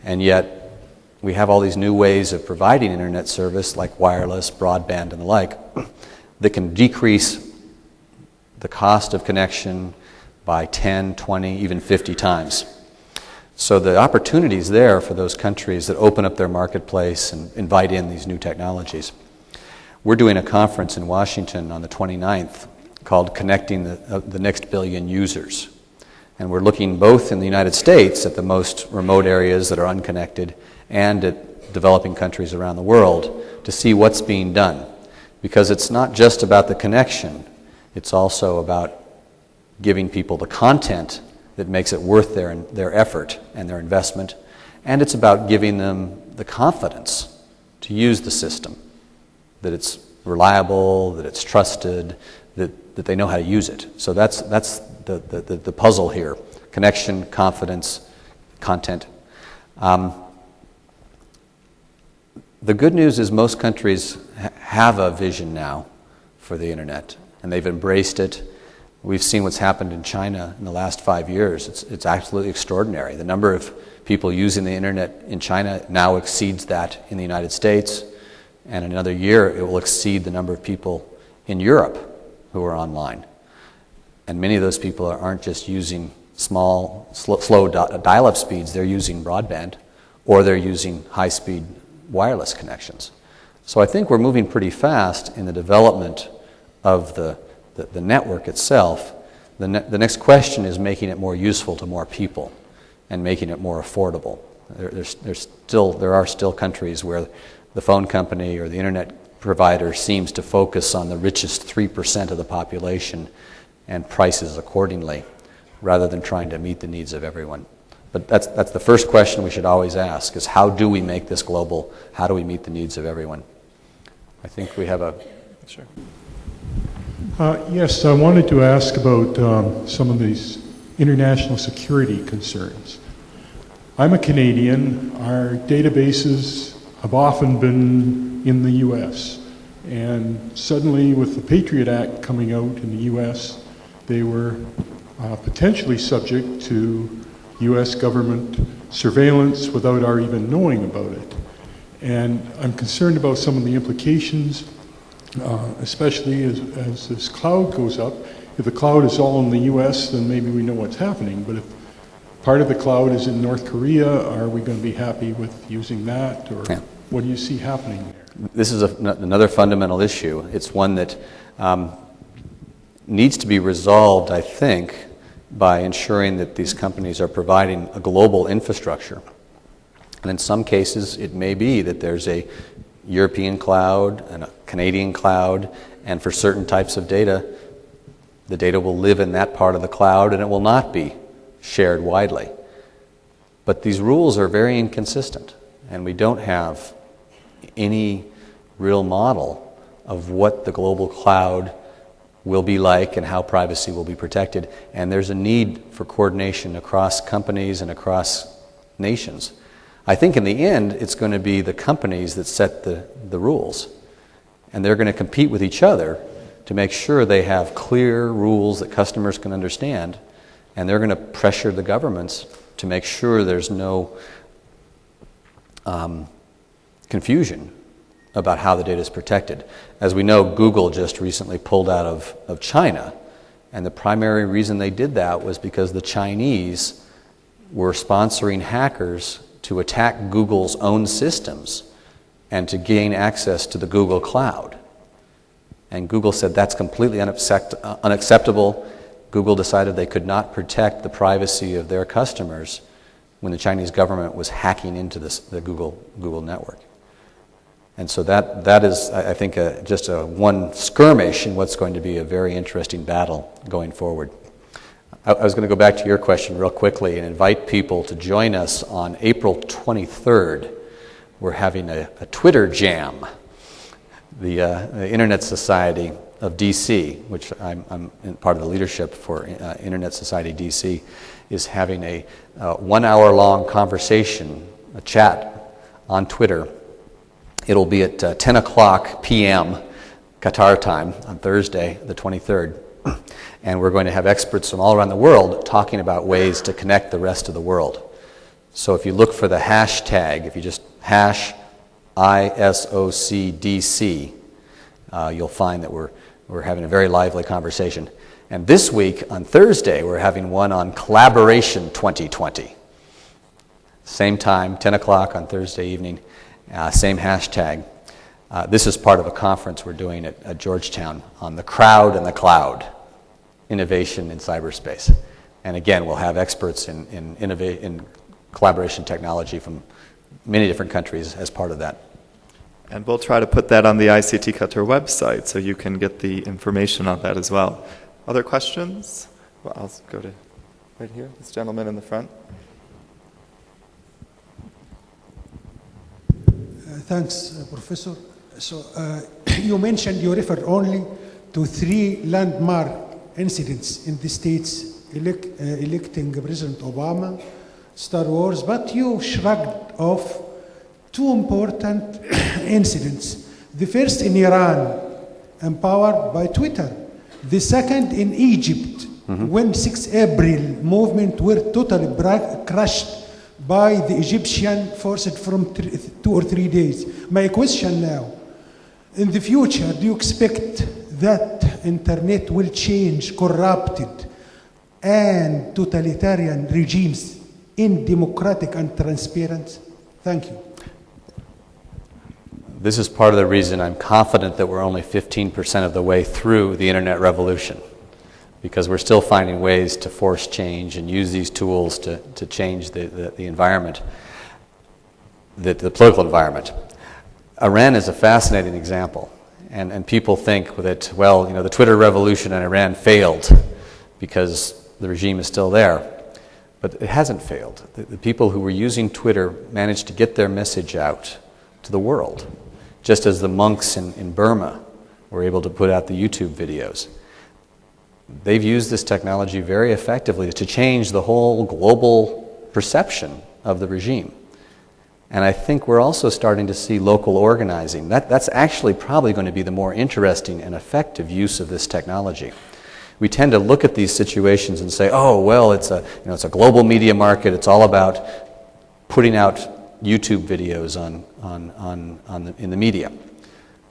and yet we have all these new ways of providing internet service, like wireless, broadband, and the like, that can decrease the cost of connection by 10, 20, even 50 times. So the opportunities there for those countries that open up their marketplace and invite in these new technologies. We're doing a conference in Washington on the 29th called Connecting the, uh, the Next Billion Users. And we're looking both in the United States at the most remote areas that are unconnected and at developing countries around the world to see what's being done. Because it's not just about the connection, it's also about giving people the content that makes it worth their, their effort and their investment. And it's about giving them the confidence to use the system, that it's reliable, that it's trusted, that, that they know how to use it. So that's, that's the, the, the puzzle here connection, confidence, content. Um, the good news is most countries ha- have a vision now for the internet, and they've embraced it. We've seen what's happened in China in the last five years. It's, it's absolutely extraordinary. The number of people using the internet in China now exceeds that in the United States, and in another year it will exceed the number of people in Europe who are online. And many of those people aren't just using small, slow dial up speeds, they're using broadband or they're using high speed wireless connections. So I think we're moving pretty fast in the development of the, the, the network itself. The, ne- the next question is making it more useful to more people and making it more affordable. There, there's, there's still, there are still countries where the phone company or the internet provider seems to focus on the richest 3% of the population and prices accordingly rather than trying to meet the needs of everyone. But that's, that's the first question we should always ask is how do we make this global? How do we meet the needs of everyone? I think we have a. Sure. Uh, yes, I wanted to ask about um, some of these international security concerns. I'm a Canadian. Our databases have often been in the U.S. And suddenly, with the Patriot Act coming out in the U.S., they were uh, potentially subject to U.S. government surveillance without our even knowing about it. And I'm concerned about some of the implications, uh, especially as, as this cloud goes up. If the cloud is all in the U.S., then maybe we know what's happening. But if part of the cloud is in North Korea, are we going to be happy with using that? Or yeah. what do you see happening there? this is a, another fundamental issue. It's one that um, needs to be resolved, I think, by ensuring that these companies are providing a global infrastructure. And in some cases, it may be that there's a European cloud and a Canadian cloud, and for certain types of data, the data will live in that part of the cloud and it will not be shared widely. But these rules are very inconsistent, and we don't have any real model of what the global cloud will be like and how privacy will be protected. And there's a need for coordination across companies and across nations. I think in the end, it's going to be the companies that set the, the rules. And they're going to compete with each other to make sure they have clear rules that customers can understand, and they're going to pressure the governments to make sure there's no um, confusion about how the data is protected. As we know, Google just recently pulled out of, of China, and the primary reason they did that was because the Chinese were sponsoring hackers to attack Google's own systems and to gain access to the Google cloud. And Google said that's completely unaccept- unacceptable. Google decided they could not protect the privacy of their customers when the Chinese government was hacking into this, the Google, Google network. And so that, that is, I think, a, just a one skirmish in what's going to be a very interesting battle going forward. I, I was going to go back to your question real quickly and invite people to join us on April 23rd. We're having a, a Twitter jam. The, uh, the, Internet Society of DC, which I'm, I'm part of the leadership for uh, Internet Society DC, is having a uh, one hour long conversation, a chat on Twitter It'll be at uh, 10 o'clock p.m. Qatar time on Thursday, the 23rd. And we're going to have experts from all around the world talking about ways to connect the rest of the world. So if you look for the hashtag, if you just hash ISOCDC, uh, you'll find that we're, we're having a very lively conversation. And this week, on Thursday, we're having one on Collaboration 2020. Same time, 10 o'clock on Thursday evening. Uh, same hashtag. Uh, this is part of a conference we're doing at, at, Georgetown on the crowd and the cloud, innovation in cyberspace. And again, we'll have experts in, in, innova- in collaboration technology from many different countries as part of that. And we'll try to put that on the ICT Qatar website so you can get the information on that as well. Other questions? Well, I'll go to right here, this gentleman in the front. Thanks, uh, Professor. So uh, you mentioned you refer only to three landmark incidents in the states elect, uh, electing President Obama, Star Wars, but you shrugged off two important incidents. The first in Iran, empowered by Twitter. The second in Egypt, mm-hmm. when 6 April movement were totally crushed by the Egyptian forces from two or three days. My question now, in the future, do you expect that internet will change corrupted and totalitarian regimes in democratic and transparent? Thank you. This is part of the reason I'm confident that we're only 15% of the way through the internet revolution because we're still finding ways to force change and use these tools to, to change the, the, the environment, the, the political environment. Iran is a fascinating example. And, and people think that, well, you know, the Twitter revolution in Iran failed because the regime is still there. But it hasn't failed. The, the people who were using Twitter managed to get their message out to the world, just as the monks in, in Burma were able to put out the YouTube videos they've used this technology very effectively to change the whole global perception of the regime. And I think we're also starting to see local organizing. That, that's actually probably going to be the more interesting and effective use of this technology. We tend to look at these situations and say, oh, well, it's a, you know, it's a global media market. It's all about putting out YouTube videos on, on, on, on the, in the media.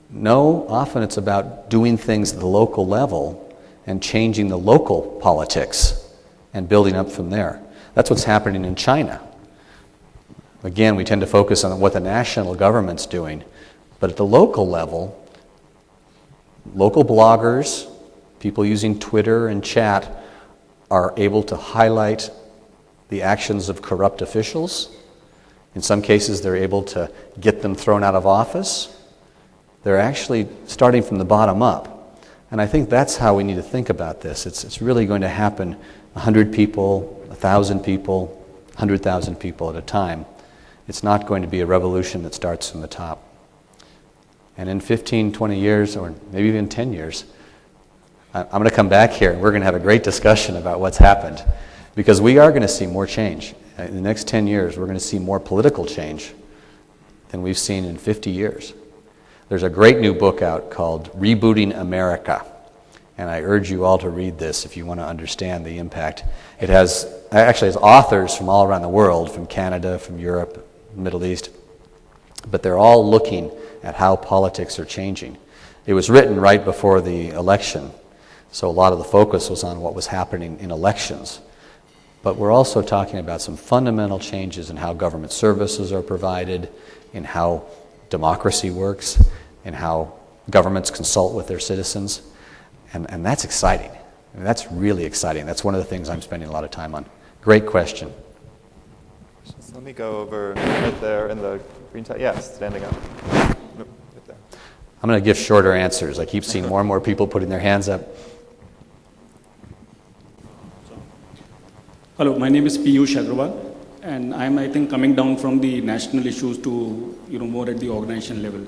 No, often it's about doing things at the local level and changing the local politics and building up from there. That's what's happening in China. Again, we tend to focus on what the national government's doing, but at the local level, local bloggers, people using Twitter and chat, are able to highlight the actions of corrupt officials. In some cases, they're able to get them thrown out of office. They're actually starting from the bottom up. And I think that's how we need to think about this. It's, it's really going to happen 100 people, 1,000 people, 100,000 people at a time. It's not going to be a revolution that starts from the top. And in 15, 20 years, or maybe even 10 years, I'm going to come back here and we're going to have a great discussion about what's happened. Because we are going to see more change. In the next 10 years, we're going to see more political change than we've seen in 50 years. There's a great new book out called Rebooting America. and I urge you all to read this if you want to understand the impact. It has actually has authors from all around the world, from Canada, from Europe, Middle East, but they're all looking at how politics are changing. It was written right before the election, so a lot of the focus was on what was happening in elections. But we're also talking about some fundamental changes in how government services are provided, in how democracy works, in how governments consult with their citizens. And, and that's exciting. I mean, that's really exciting. That's one of the things I'm spending a lot of time on. Great question. Let me go over right there in the green tie. Yes, standing up. Right. I'm going to give shorter answers. I keep seeing more and more people putting their hands up. Hello, my name is Piyush Agrawal, and I'm, I think, coming down from the national issues to, you know, more at the organization level.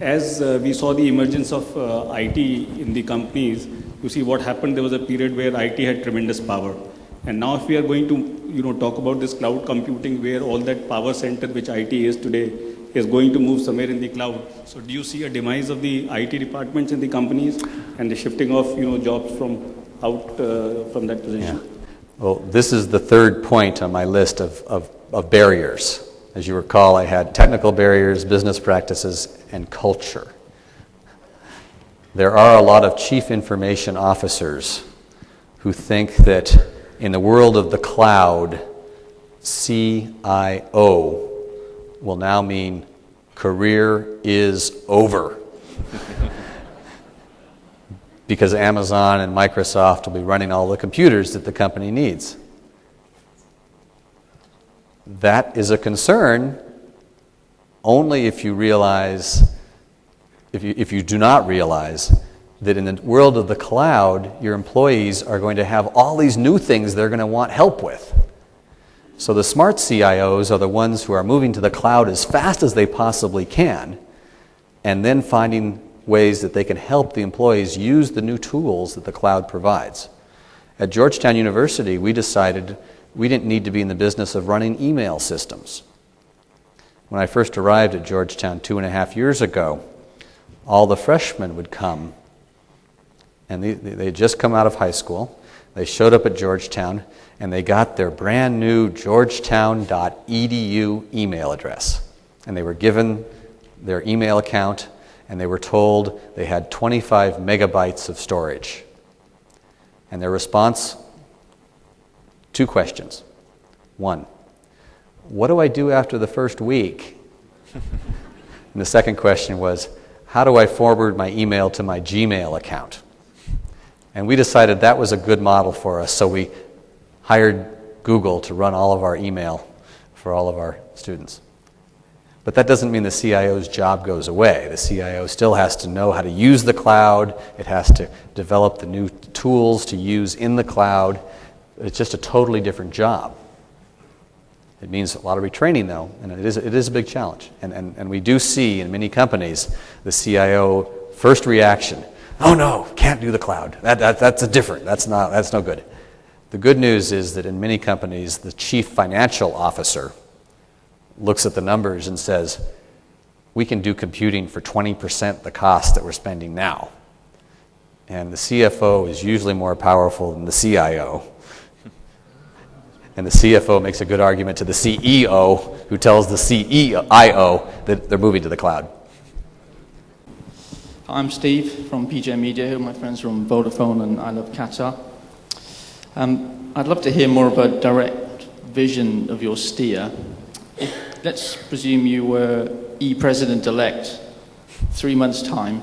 As uh, we saw the emergence of uh, IT in the companies, you see what happened, there was a period where IT had tremendous power. And now if we are going to, you know, talk about this cloud computing where all that power center which IT is today is going to move somewhere in the cloud. So do you see a demise of the IT departments in the companies and the shifting of, you know, jobs from out uh, from that position? Yeah. Well, this is the third point on my list of, of, of, barriers. As you recall, I had technical barriers, business practices, and culture. There are a lot of chief information officers who think that in the world of the cloud, CIO will now mean career is over. because Amazon and Microsoft will be running all the computers that the company needs. That is a concern only if you realize, if you, if you do not realize, that in the world of the cloud, your employees are going to have all these new things they're going to want help with. So the smart CIOs are the ones who are moving to the cloud as fast as they possibly can and then finding ways that they can help the employees use the new tools that the cloud provides. At Georgetown University, we decided we didn't need to be in the business of running email systems. When I first arrived at Georgetown two and a half years ago, all the freshmen would come, and they, had just come out of high school. They showed up at Georgetown, and they got their brand new georgetown.edu email address. And they were given their email account and they were told they had 25 megabytes of storage. And their response two questions. One, what do I do after the first week? and the second question was, how do I forward my email to my Gmail account? And we decided that was a good model for us, so we hired Google to run all of our email for all of our students. But that doesn't mean the CIO's job goes away. The CIO still has to know how to use the cloud, it has to develop the new tools to use in the cloud. It's just a totally different job. It means a lot of retraining, though, and it is, it is a big challenge. And, and, and we do see in many companies the CIO first reaction oh no, can't do the cloud. That, that, that's a different, that's, not, that's no good. The good news is that in many companies, the chief financial officer looks at the numbers and says, we can do computing for 20% the cost that we're spending now. And the CFO is usually more powerful than the CIO. And the CFO makes a good argument to the CEO, who tells the CEIO that they're moving to the cloud. I'm Steve from PJ Media, my friends from Vodafone and I Love Qatar. Um, I'd love to hear more about direct vision of your steer let's presume you were e-president elect three months' time,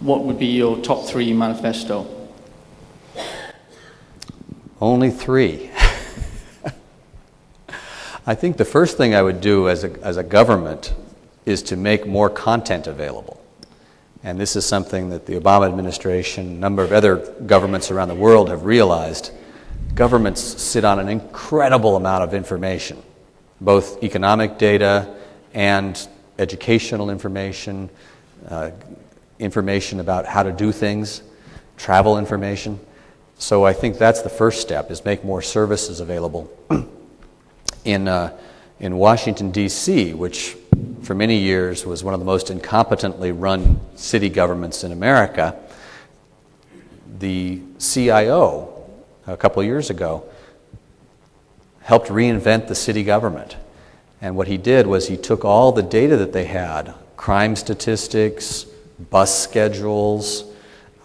what would be your top three manifesto? Only three. I think the first thing I would do as a, as a government is to make more content available. And this is something that the Obama administration, a number of other governments around the world have realized. Governments sit on an incredible amount of information both economic data and educational information, uh, information about how to do things, travel information. So I think that's the first step is make more services available. in, uh, in Washington, D.C., which for many years was one of the most incompetently run city governments in America, the CIO a couple years ago helped reinvent the city government. And what he did was he took all the data that they had crime statistics, bus schedules,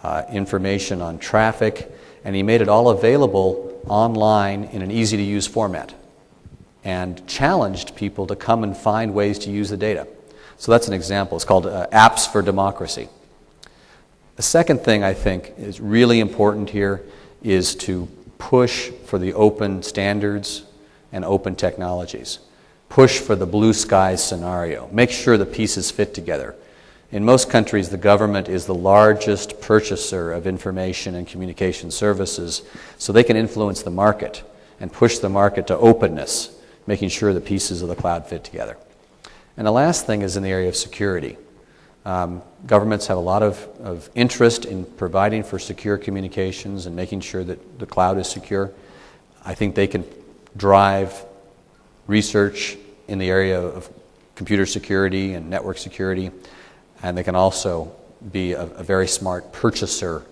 uh, information on traffic and he made it all available online in an easy to use format and challenged people to come and find ways to use the data. So that's an example. It's called uh, Apps for Democracy. The second thing I think is really important here is to push for the open standards and open technologies. Push for the blue sky scenario. Make sure the pieces fit together. In most countries, the government is the largest purchaser of information and communication services, so they can influence the market and push the market to openness, making sure the pieces of the cloud fit together. And the last thing is in the area of security. Um, governments have a lot of, of interest in providing for secure communications and making sure that the cloud is secure. I think they can drive research in the area of computer security and network security and they can also be a, a very smart purchaser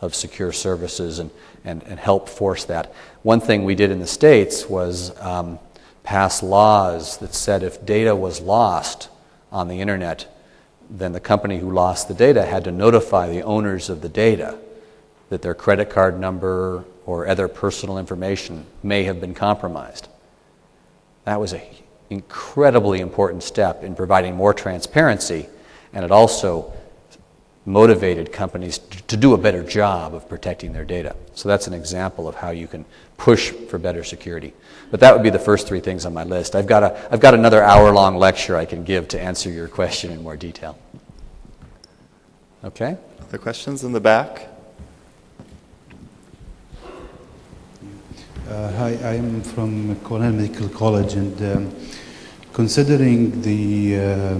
of secure services and, and, and help force that. One thing we did in the States was um, pass laws that said if data was lost on the internet, then the company who lost the data had to notify the owners of the data that their credit card number or other personal information may have been compromised. That was an incredibly important step in providing more transparency and it also motivated companies to do a better job of protecting their data. So that's an example of how you can push for better security. But that would be the first three things on my list. I've got, a, I've got another hour long lecture I can give to answer your question in more detail. Okay? Other questions in the back? Uh, hi, I'm from Cornell Medical College, and um, considering the uh,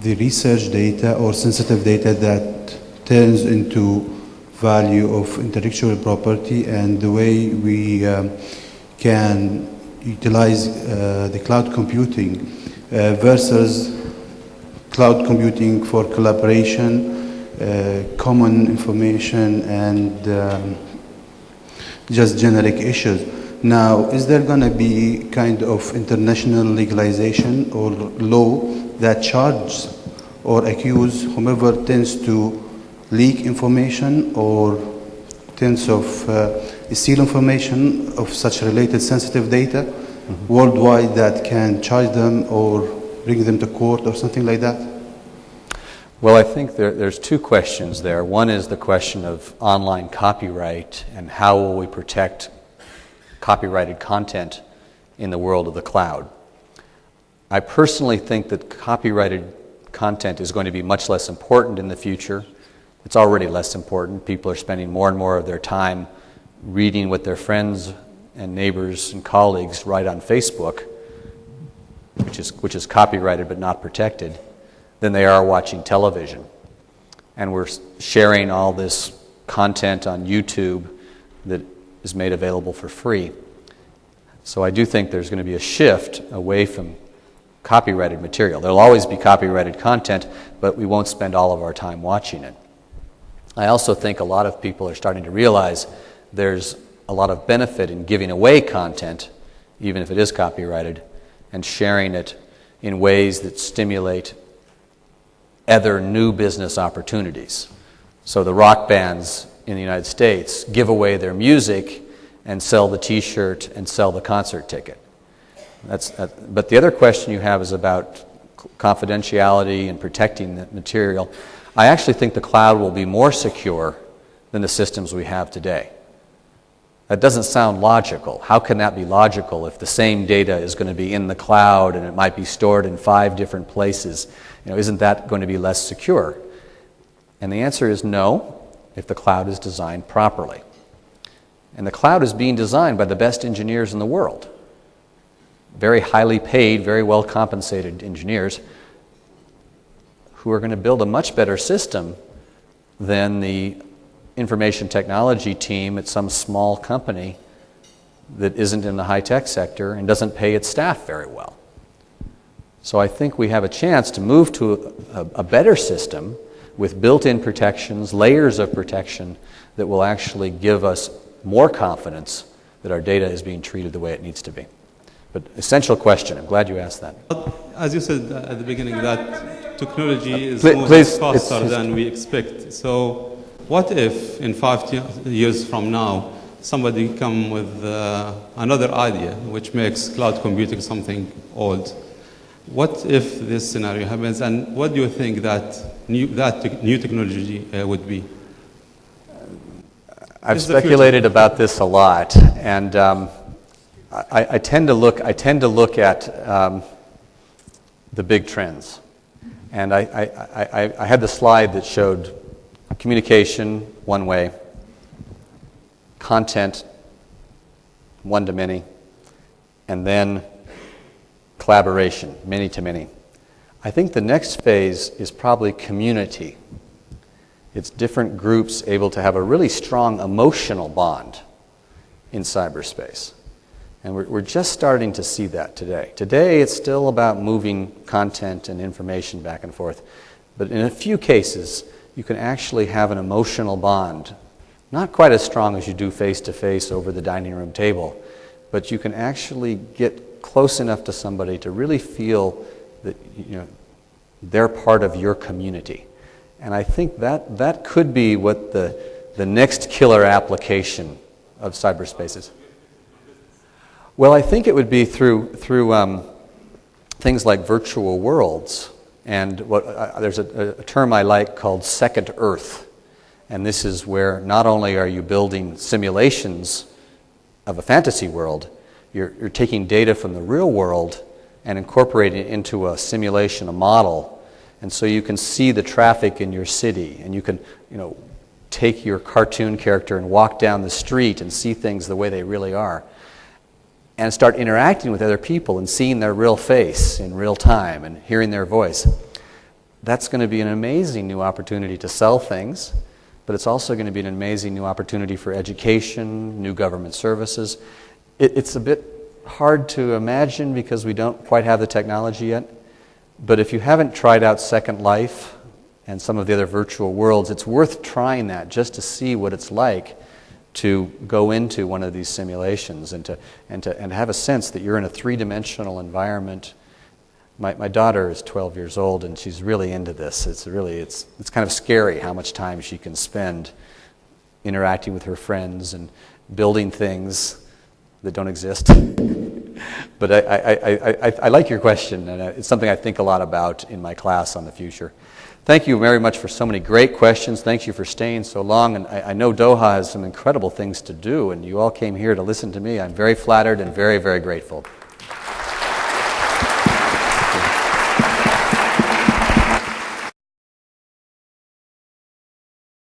the research data or sensitive data that turns into value of intellectual property and the way we um, can utilize uh, the cloud computing uh, versus cloud computing for collaboration, uh, common information, and um, just generic issues. Now, is there going to be kind of international legalization or law that charges or accuse whomever tends to leak information or tends of uh, steal information of such related sensitive data mm-hmm. worldwide that can charge them or bring them to court or something like that? Well, I think there, there's two questions there. One is the question of online copyright and how will we protect copyrighted content in the world of the cloud. I personally think that copyrighted content is going to be much less important in the future. It's already less important. People are spending more and more of their time reading what their friends and neighbors and colleagues write on Facebook, which is, which is copyrighted but not protected, than they are watching television. And we're sharing all this content on YouTube that is made available for free. So I do think there's going to be a shift away from copyrighted material. There'll always be copyrighted content, but we won't spend all of our time watching it. I also think a lot of people are starting to realize there's a lot of benefit in giving away content, even if it is copyrighted, and sharing it in ways that stimulate other new business opportunities. So the rock bands in the United States give away their music and sell the t shirt and sell the concert ticket. That's, that, but the other question you have is about confidentiality and protecting the material. I actually think the cloud will be more secure than the systems we have today. That doesn't sound logical. How can that be logical if the same data is going to be in the cloud and it might be stored in five different places? You know, isn't that going to be less secure? And the answer is no, if the cloud is designed properly. And the cloud is being designed by the best engineers in the world very highly paid, very well compensated engineers who are going to build a much better system than the information technology team at some small company that isn't in the high tech sector and doesn't pay its staff very well. So I think we have a chance to move to a, a better system with built in protections, layers of protection that will actually give us more confidence that our data is being treated the way it needs to be. But essential question. I'm glad you asked that. As you said at the beginning, that technology is Pl- moving please, faster it's- than we expect. So, what if in five years from now somebody come with uh, another idea which makes cloud computing something old? What if this scenario happens, and what do you think that new, that te- new technology uh, would be? I've Is speculated about this a lot, and um, I, I tend to look. I tend to look at um, the big trends, and I, I, I, I had the slide that showed communication one way, content one to many, and then collaboration many to many. I think the next phase is probably community. It's different groups able to have a really strong emotional bond in cyberspace. And we're, we're just starting to see that today. Today, it's still about moving content and information back and forth. But in a few cases, you can actually have an emotional bond. Not quite as strong as you do face to face over the dining room table, but you can actually get close enough to somebody to really feel that you know, they're part of your community. And I think that, that could be what the, the next killer application of cyberspace is. Well, I think it would be through, through um, things like virtual worlds. And what, uh, there's a, a term I like called second Earth. And this is where not only are you building simulations of a fantasy world, you're, you're taking data from the real world and incorporating it into a simulation, a model. And so you can see the traffic in your city, and you can, you know, take your cartoon character and walk down the street and see things the way they really are. And start interacting with other people and seeing their real face in real time and hearing their voice. That's going to be an amazing new opportunity to sell things, but it's also going to be an amazing new opportunity for education, new government services. It, it's a bit hard to imagine because we don't quite have the technology yet. But if you haven't tried out Second Life and some of the other virtual worlds, it's worth trying that just to see what it's like to go into one of these simulations and to, and to and have a sense that you're in a three dimensional environment. My, my daughter is 12 years old and she's really into this. It's really, it's, it's kind of scary how much time she can spend interacting with her friends and building things that don't exist. but I, I, I, I, like your question, and uh, it's something I think a lot about in my class on the future. Thank you very much for so many great questions. Thank you for staying so long. And I know Doha has some incredible things to do, and you all came here to listen to me. I'm very flattered and very, very grateful.